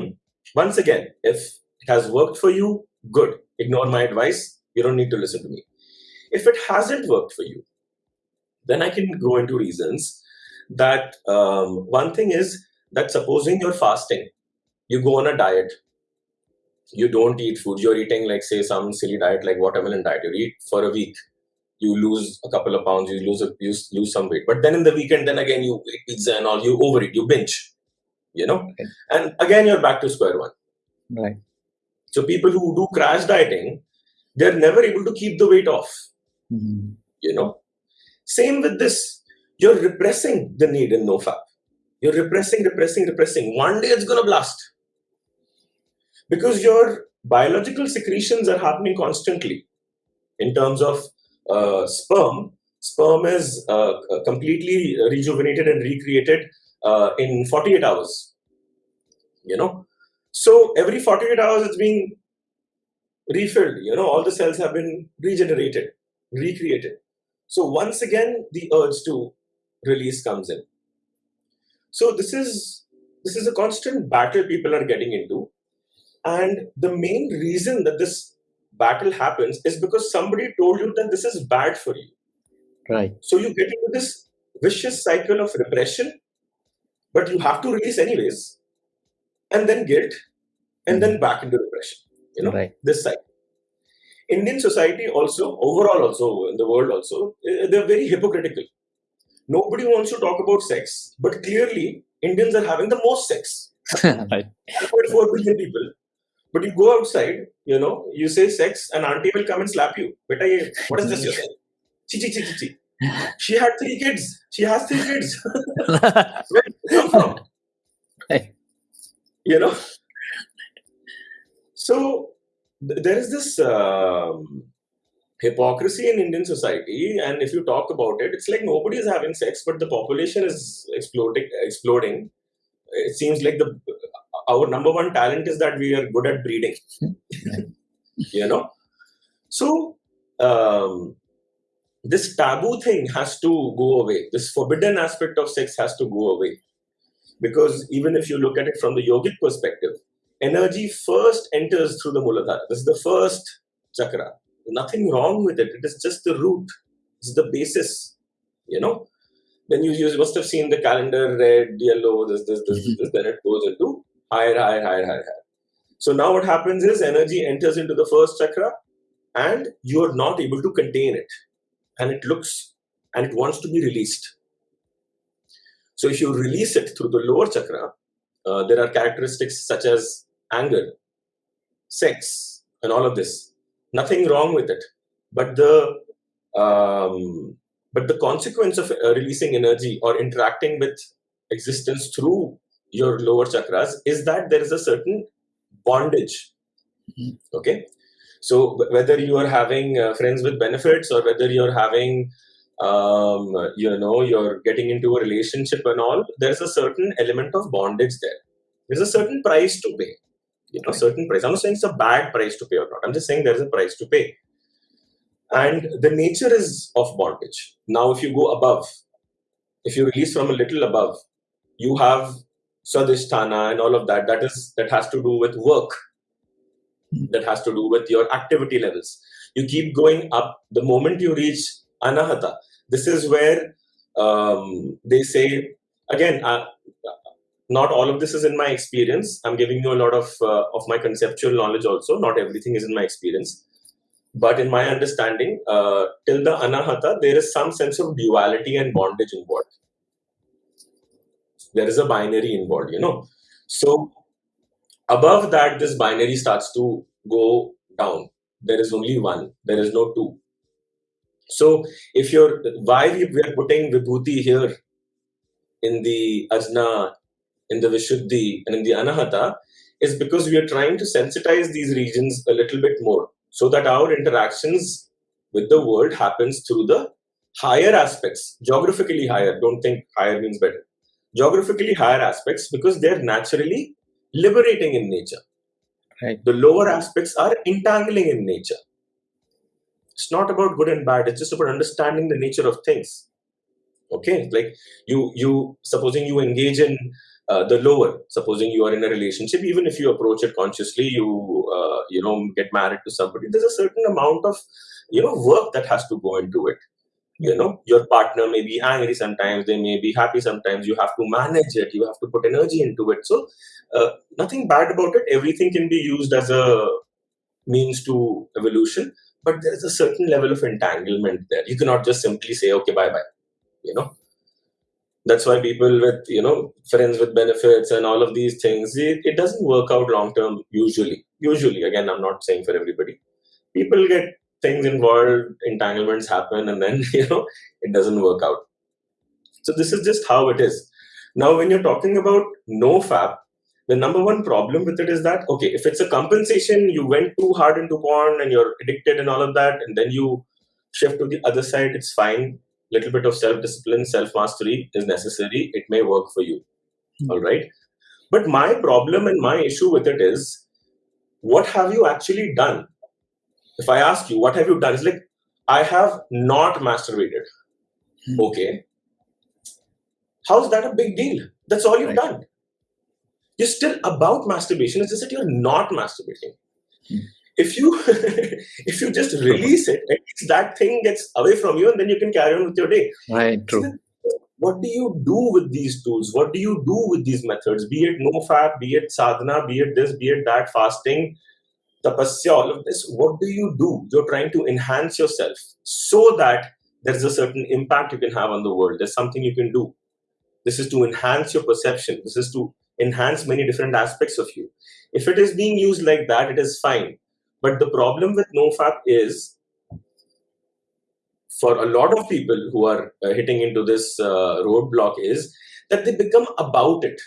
(clears throat) once again, if it has worked for you, good. Ignore my advice. You don't need to listen to me. If it hasn't worked for you, then I can go into reasons that um, one thing is that supposing you're fasting, you go on a diet, you don't eat food, you're eating like say some silly diet like watermelon diet, you eat for a week, you lose a couple of pounds, you lose a, you lose some weight. But then in the weekend, then again you eat pizza and all, you overeat, you binge, you know, okay. and again you're back to square one.
Right.
So people who do crash dieting, they're never able to keep the weight off.
Mm-hmm.
You know, same with this. You're repressing the need in NoFap. You're repressing, repressing, repressing. One day it's gonna blast because your biological secretions are happening constantly in terms of uh, sperm. Sperm is uh, completely rejuvenated and recreated uh, in 48 hours. You know, so every 48 hours it's being refilled. You know, all the cells have been regenerated recreated. So once again, the urge to release comes in. So this is this is a constant battle people are getting into, and the main reason that this battle happens is because somebody told you that this is bad for you.
Right.
So you get into this vicious cycle of repression, but you have to release anyways, and then guilt, and then back into repression. You know,
right.
this cycle. Indian society also, overall also, in the world also, eh, they're very hypocritical. Nobody wants to talk about sex, but clearly Indians are having the most sex. (laughs)
right.
1.4 billion people. But you go outside, you know, you say sex, and auntie will come and slap you. Beta, what is this you're saying? Chi, chi, chi, chi, chi. She had three kids. She has three kids. Where did come from?
Right.
You know? So there is this um, hypocrisy in Indian society, and if you talk about it, it's like nobody is having sex, but the population is exploding. Exploding. It seems like the our number one talent is that we are good at breeding. you know, so um, this taboo thing has to go away. This forbidden aspect of sex has to go away, because even if you look at it from the yogic perspective, energy first enters through the Muladhara. This is the first chakra. Nothing wrong with it. It is just the root. It's the basis. You know. Then you, you must have seen the calendar red, yellow, this, this, this, this. Then it goes into higher, higher, higher, higher, higher. So now what happens is energy enters into the first chakra, and you are not able to contain it, and it looks and it wants to be released. So if you release it through the lower chakra, uh, there are characteristics such as anger, sex, and all of this. Nothing wrong with it, but the um, but the consequence of uh, releasing energy or interacting with existence through your lower chakras is that there is a certain bondage.
Mhm.
Okay, so whether you are having uh, friends with benefits or whether you're having um, you know you're getting into a relationship and all, there's a certain element of bondage there. There's a certain price to pay. You know certain price. I'm not saying it's a bad price to pay or not. I'm just saying there's a price to pay. And the nature is of bondage. Now if you go above if you release from a little above you have swadhisthana and all of that that is that has to do with work that has to do with your activity levels you keep going up the moment you reach anahata this is where um, they say again uh, not all of this is in my experience. I'm giving you a lot of uh, of my conceptual knowledge also. Not everything is in my experience. But in my understanding, uh, till the anahata, there is some sense of duality and bondage involved. There is a binary involved, you know. So above that, this binary starts to go down. There is only one. There is no two. So if you're why we, we are putting vibhuti here in the ajna, in the vishuddhi, and in the anahata is because we are trying to sensitize these regions a little bit more so that our interactions with the world happens through the higher aspects, geographically higher. Don't think higher means better. Geographically higher aspects because they're naturally liberating in nature.
Right.
The lower aspects are entangling in nature. It's not about good and bad. It's just about understanding the nature of things. Okay, like you, you supposing you engage in uh, the lower supposing you are in a relationship even if you approach it consciously you uh, you know get married to somebody there's a certain amount of you know work that has to go into it you know your partner may be angry sometimes they may be happy sometimes you have to manage it you have to put energy into it. So uh, nothing bad about it. Everything can be used as a means to evolution but there is a certain level of entanglement there. You cannot just simply say okay bye bye you know? That's why people with you know friends with benefits and all of these things it, it doesn't work out long term usually. Usually again i'm not saying for everybody. People get things involved entanglements happen and then (laughs) you know it doesn't work out so this is just how it is now when you're talking about no fap the number one problem with it is that okay if it's a compensation you went too hard into porn and you're addicted and all of that and then you shift to the other side it's fine little bit of self discipline, self mastery is necessary. It may work for you. Mm-hmm. All right. But my problem and my issue with it is what have you actually done? If I ask you, what have you done? It's like, I have not masturbated. Mm-hmm. Okay. How's that a big deal? That's all you've right. done. You're still about masturbation. It's just that you're not masturbating. Mm-hmm if you (laughs) if you just release it that thing gets away from you and then you can carry on with your day
right true
what do you do with these tools what do you do with these methods be it no fap, be it sadhana be it this be it that fasting tapasya all of this what do you do? You're trying to enhance yourself so that there's a certain impact you can have on the world. There's something you can do. This is to enhance your perception. This is to enhance many different aspects of you. If it is being used like that it is fine. But the problem with NoFap is for a lot of people who are uh, hitting into this uh, roadblock is that they become about it.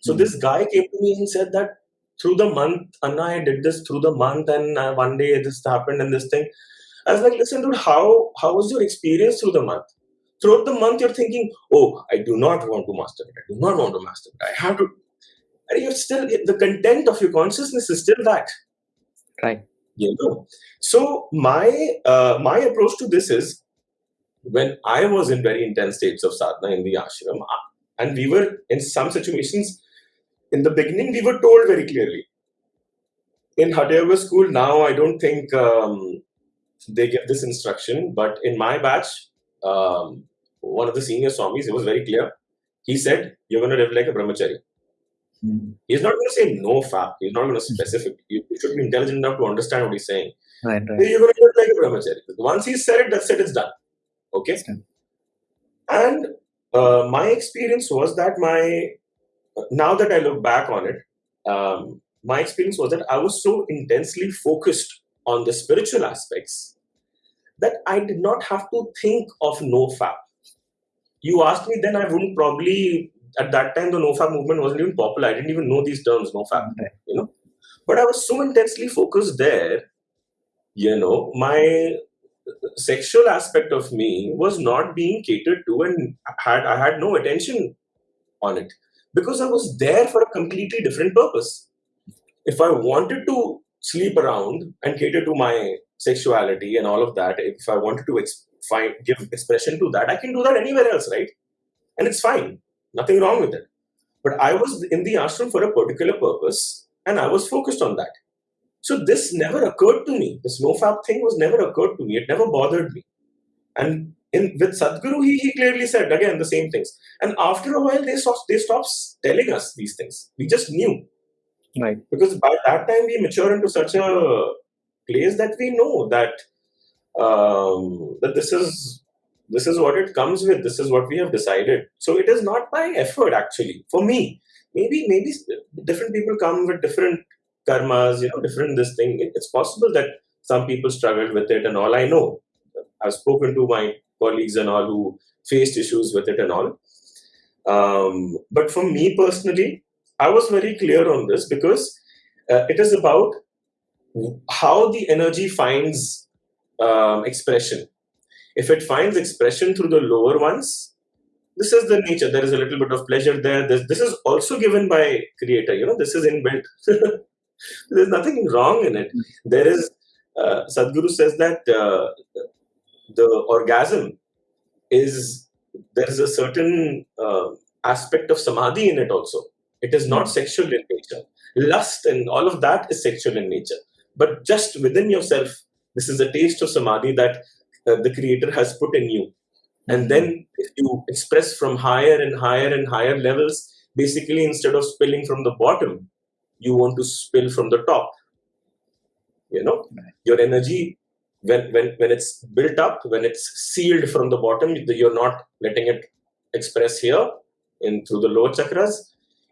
So mm-hmm. this guy came to me and said that through the month, Anna, I did this through the month, and uh, one day this happened and this thing. I was like, listen, dude, how how was your experience through the month? Throughout the month, you're thinking, oh, I do not want to masturbate. I do not want to masturbate. I have to. And you're still the content of your consciousness is still that.
Right.
You know. So my uh, my approach to this is when I was in very intense states of sadhana in the ashram, uh, and we were in some situations in the beginning, we were told very clearly. In Hatha school now, I don't think um, they give this instruction, but in my batch, um, one of the senior swamis, it was very clear. He said, "You're going to live like a brahmachari." Mm. He's not going to say no fap. He's not going to specific. You, should be intelligent enough to understand what he's saying.
Right, right.
You're going to look like a brahmachari. Once he said it, that's it. It's done. Okay. And uh, my experience was that my now that I look back on it, um, my experience was that I was so intensely focused on the spiritual aspects that I did not have to think of no fap. You asked me then, I wouldn't probably at that time the nofap movement wasn't even popular. I didn't even know these terms, nofap, right. you know. But I was so intensely focused there, you know, my sexual aspect of me was not being catered to and had I had no attention on it because I was there for a completely different purpose. If I wanted to sleep around and cater to my sexuality and all of that, if I wanted to find give expression to that, I can do that anywhere else, right? And it's fine. Nothing wrong with it. But I was in the ashram for a particular purpose and I was focused on that. So this never occurred to me. This no fap thing was never occurred to me. It never bothered me. And in with Sadhguru, he, he clearly said again the same things. And after a while, they stopped, they stopped telling us these things. We just knew.
Right.
Because by that time, we mature into such a place that we know that um, that this is this is what it comes with. This is what we have decided. So it is not by effort, actually. For me, maybe maybe different people come with different karmas, you know, different this thing. It's possible that some people struggled with it and all. I know. I've spoken to my colleagues and all who faced issues with it and all. Um, but for me personally, I was very clear on this because uh, it is about how the energy finds um, expression. If it finds expression through the lower ones, this is the nature. There is a little bit of pleasure there. This, this is also given by creator. You know, this is inbuilt. (laughs) There's nothing wrong in it. There is, uh, Sadhguru says that uh, the orgasm is, there is a certain uh, aspect of samadhi in it also. It is not sexual in nature. Lust and all of that is sexual in nature. But just within yourself, this is a taste of samadhi that uh, the creator has put in you. And then if you express from higher and higher and higher levels, basically instead of spilling from the bottom, you want to spill from the top. You know, your energy when when when it's built up, when it's sealed from the bottom, you're not letting it express here in through the lower chakras.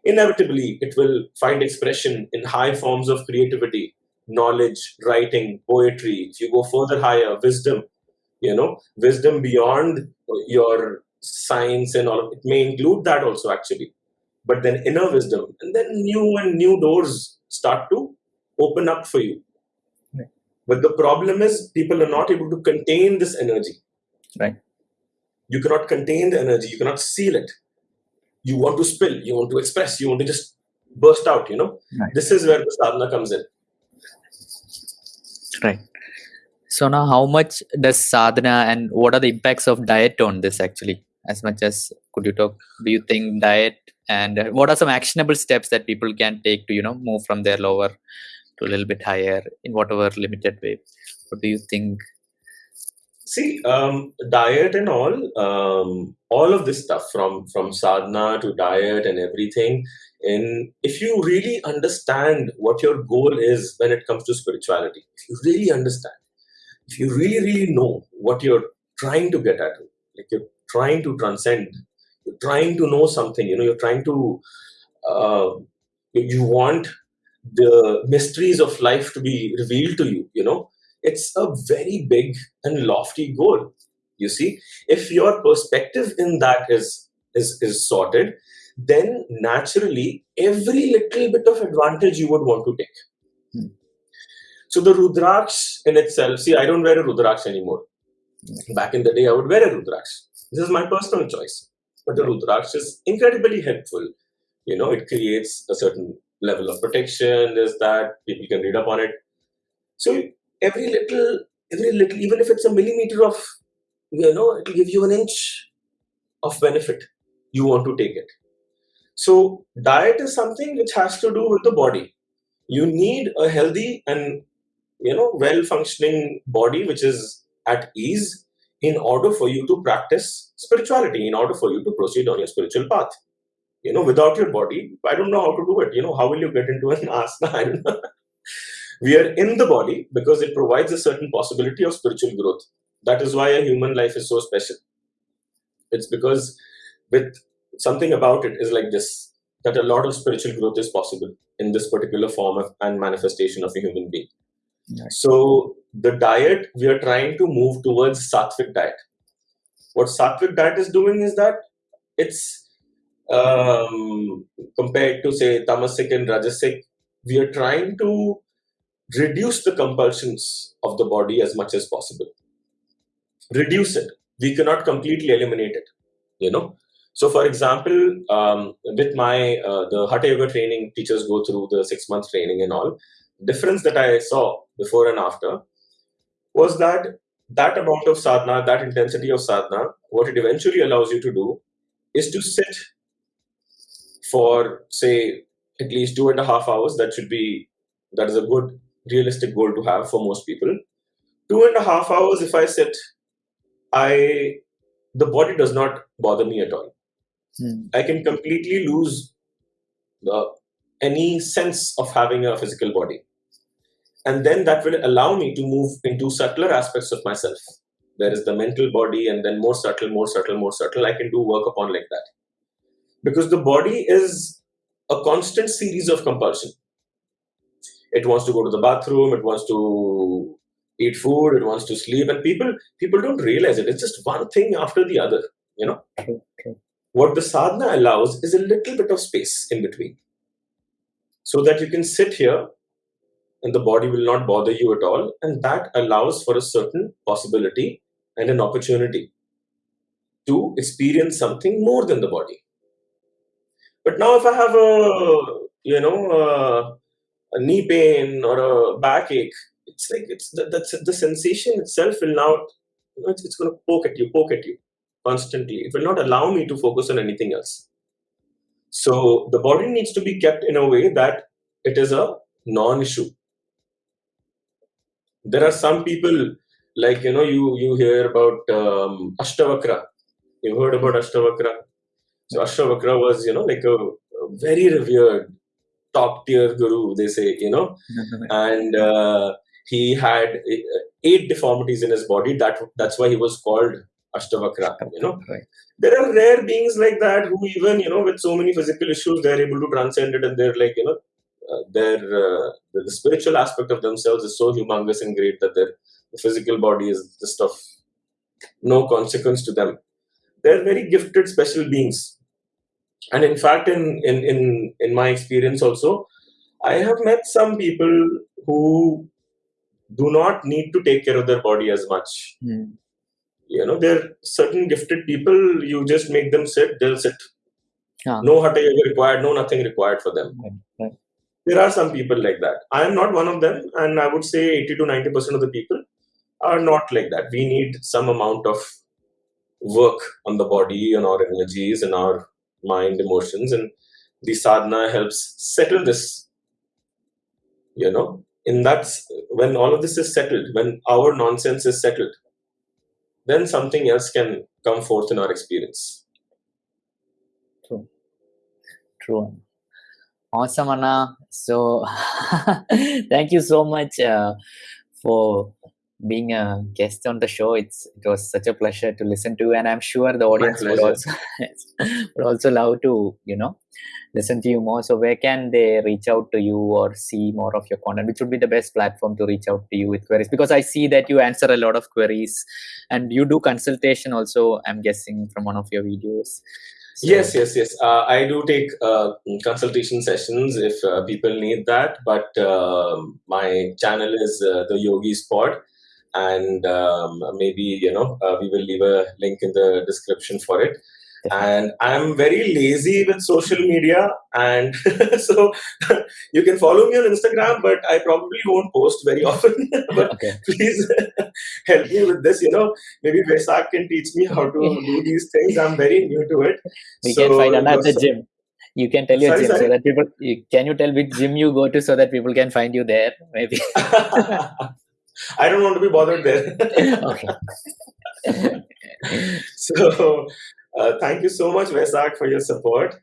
Inevitably, it will find expression in high forms of creativity, knowledge, writing, poetry. If you go further higher, wisdom, you know, wisdom beyond your science and all. of It may include that also actually, but then inner wisdom, and then new and new doors start to open up for you. But the problem is people are not able to contain this energy.
Right.
You cannot contain the energy. You cannot seal it. You want to spill. You want to express. You want to just burst out. You know.
Right.
This is where the sadhana comes in.
Right. So now, how much does sadhana and what are the impacts of diet on this actually? As much as could you talk? Do you think diet and what are some actionable steps that people can take to you know move from their lower to a little bit higher in whatever limited way? What do you think?
See, um, diet and all, um, all of this stuff from from sadhana to diet and everything. And if you really understand what your goal is when it comes to spirituality, if you really understand, if you really really know what you're trying to get at, like you're trying to transcend, you're trying to know something. You know, you're trying to, uh, you want the mysteries of life to be revealed to you. You know, it's a very big and lofty goal you see. If your perspective in that is is is sorted then naturally every little bit of advantage you would want to take.
Hmm.
so the rudraksh in itself see i don't wear a rudraksh anymore. Back in the day i would wear a rudraksh. This is my personal choice. But the rudraksh is incredibly helpful. You know it creates a certain level of protection is that people can read up on it so every little, every little, even if it's a millimeter of, you know, it'll give you an inch of benefit. You want to take it. So diet is something which has to do with the body. You need a healthy and you know well-functioning body which is at ease in order for you to practice spirituality, in order for you to proceed on your spiritual path. You know, without your body, I don't know how to do it. You know, how will you get into an (laughs) asana? I don't know we are in the body because it provides a certain possibility of spiritual growth that is why a human life is so special it's because with something about it is like this that a lot of spiritual growth is possible in this particular form of, and manifestation of a human being
Right.
so the diet we are trying to move towards sattvic diet what sattvic diet is doing is that it's um, compared to say tamasic and rajasic we are trying to reduce the compulsions of the body as much as possible. Reduce it. We cannot completely eliminate it you know? So for example um, with my uh, the hatha yoga training teachers go through the six month training and all difference that i saw before and after was that that amount of sadhana that intensity of sadhana what it eventually allows you to do is to sit for say at least two and a half hours that should be that is a good realistic goal to have for most people two and a half hours if i sit i the body does not bother me at all.
Hmm.
I can completely lose uh, any sense of having a physical body. And then that will allow me to move into subtler aspects of myself. There is the mental body, and then more subtle, more subtle, more subtle. I can do work upon like that. Because the body is a constant series of compulsion. It wants to go to the bathroom, it wants to eat food, it wants to sleep, and people people don't realize it. It's just one thing after the other, you know.
True.
What the sadhana allows is a little bit of space in between. So that you can sit here and the body will not bother you at all. And that allows for a certain possibility and an opportunity to experience something more than the body. But now, if I have a you know a, knee pain or a backache, it's like it's the, that's the sensation itself will now you know, it's, it's going to poke at you, poke at you constantly. It will not allow me to focus on anything else. So the body needs to be kept in a way that it is a non-issue there are some people like you know you you hear about um, Ashtavakra. You heard about Ashtavakra. So Ashtavakra was you know like a, a very revered top tier guru. They say you know, and uh, he had eight deformities in his body. That that's why he was called Ashtavakra. You know,
Right.
there are rare beings like that who even you know with so many physical issues they're able to transcend it and they're like you know uh, their uh, the, the spiritual aspect of themselves is so humongous and great that their physical body is just of no consequence to them they're very gifted special beings and in fact in in in, in my experience also i have met some people who do not need to take care of their body as much
Hmm.
you know there are certain gifted people you just make them sit they'll sit
Ah.
no hatha yoga required no nothing required for them
Right, right.
there are some people like that i am not one of them and i would say 80 to 90 percent of the people are not like that we need some amount of work on the body and our energies and our mind emotions and the sadhana helps settle this you know in that when all of this is settled when our nonsense is settled then something else can come forth in our experience
True. Awesome, Anna. So, (laughs) thank you so much uh, for being a guest on the show. It's it was such a pleasure to listen to, you and I'm sure the audience would also (laughs) would also love to you know listen to you more. So, where can they reach out to you or see more of your content? Which would be the best platform to reach out to you with queries? Because I see that you answer a lot of queries, and you do consultation also. I'm guessing from one of your videos. So-
Yes, yes, yes. Uh, I do take uh, consultation sessions if uh, people need that. But um my channel is uh, the Yogi Spot, and um, maybe you know uh, we will leave a link in the description for it. And I'm very lazy with social media, and (laughs) so you can follow me on Instagram, but I probably won't post very (laughs) often. but
Okay.
please (laughs) help me with this. You know, maybe Vesak can teach me how to do these things. I'm very new to it.
we can find another
so-
gym. You can tell your
Sorry,
gym so that people. You, can you tell which gym you go to so that people can find you there? Maybe.
I don't want to be bothered there. (laughs)
okay. (laughs)
so, uh, thank you so much, Vesak, for your support.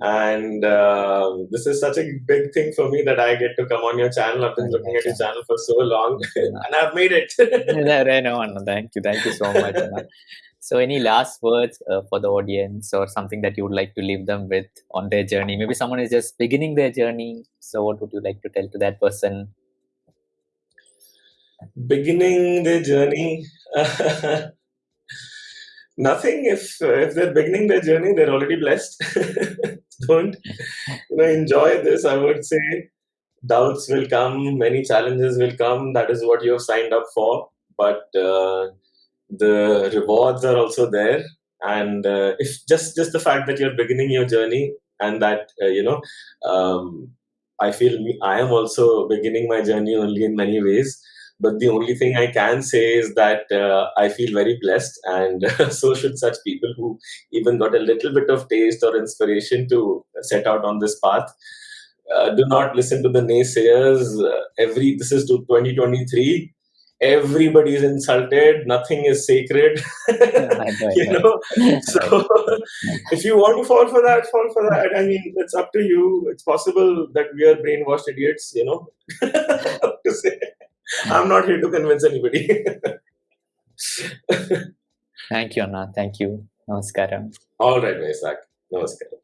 And um this is such a big thing for me that I get to come on your channel. I've been looking at your channel for so long, (laughs) and I've made it.
no, no, Anna, thank you, thank you so much. So, any last words uh, for the audience, or something that you would like to leave them with on their journey? Maybe someone is just beginning their journey. So, what would you like to tell to that person?
Beginning their journey. (laughs) Nothing. If if they're beginning their journey, they're already blessed. (laughs) Don't you know? Enjoy this. I would say doubts will come, many challenges will come. That is what you have signed up for. But uh, the rewards are also there. And uh, if just just the fact that you're beginning your journey and that uh, you know, um, I feel I am also beginning my journey only in many ways. But the only thing I can say is that uh, I feel very blessed, and (laughs) so should such people who even got a little bit of taste or inspiration to set out on this path. Uh, do not listen to the naysayers. Uh, every this is 2023. Everybody is insulted. Nothing is sacred. (laughs) you
know.
know. (laughs) so if you want to fall for that, fall for that. I mean, it's up to you. It's possible that we are brainwashed idiots. You know, to say. (laughs) I'm not here to convince anybody. (laughs)
Thank you, Anna. Thank you. Namaskaram.
All right, Vaisak. Namaskaram.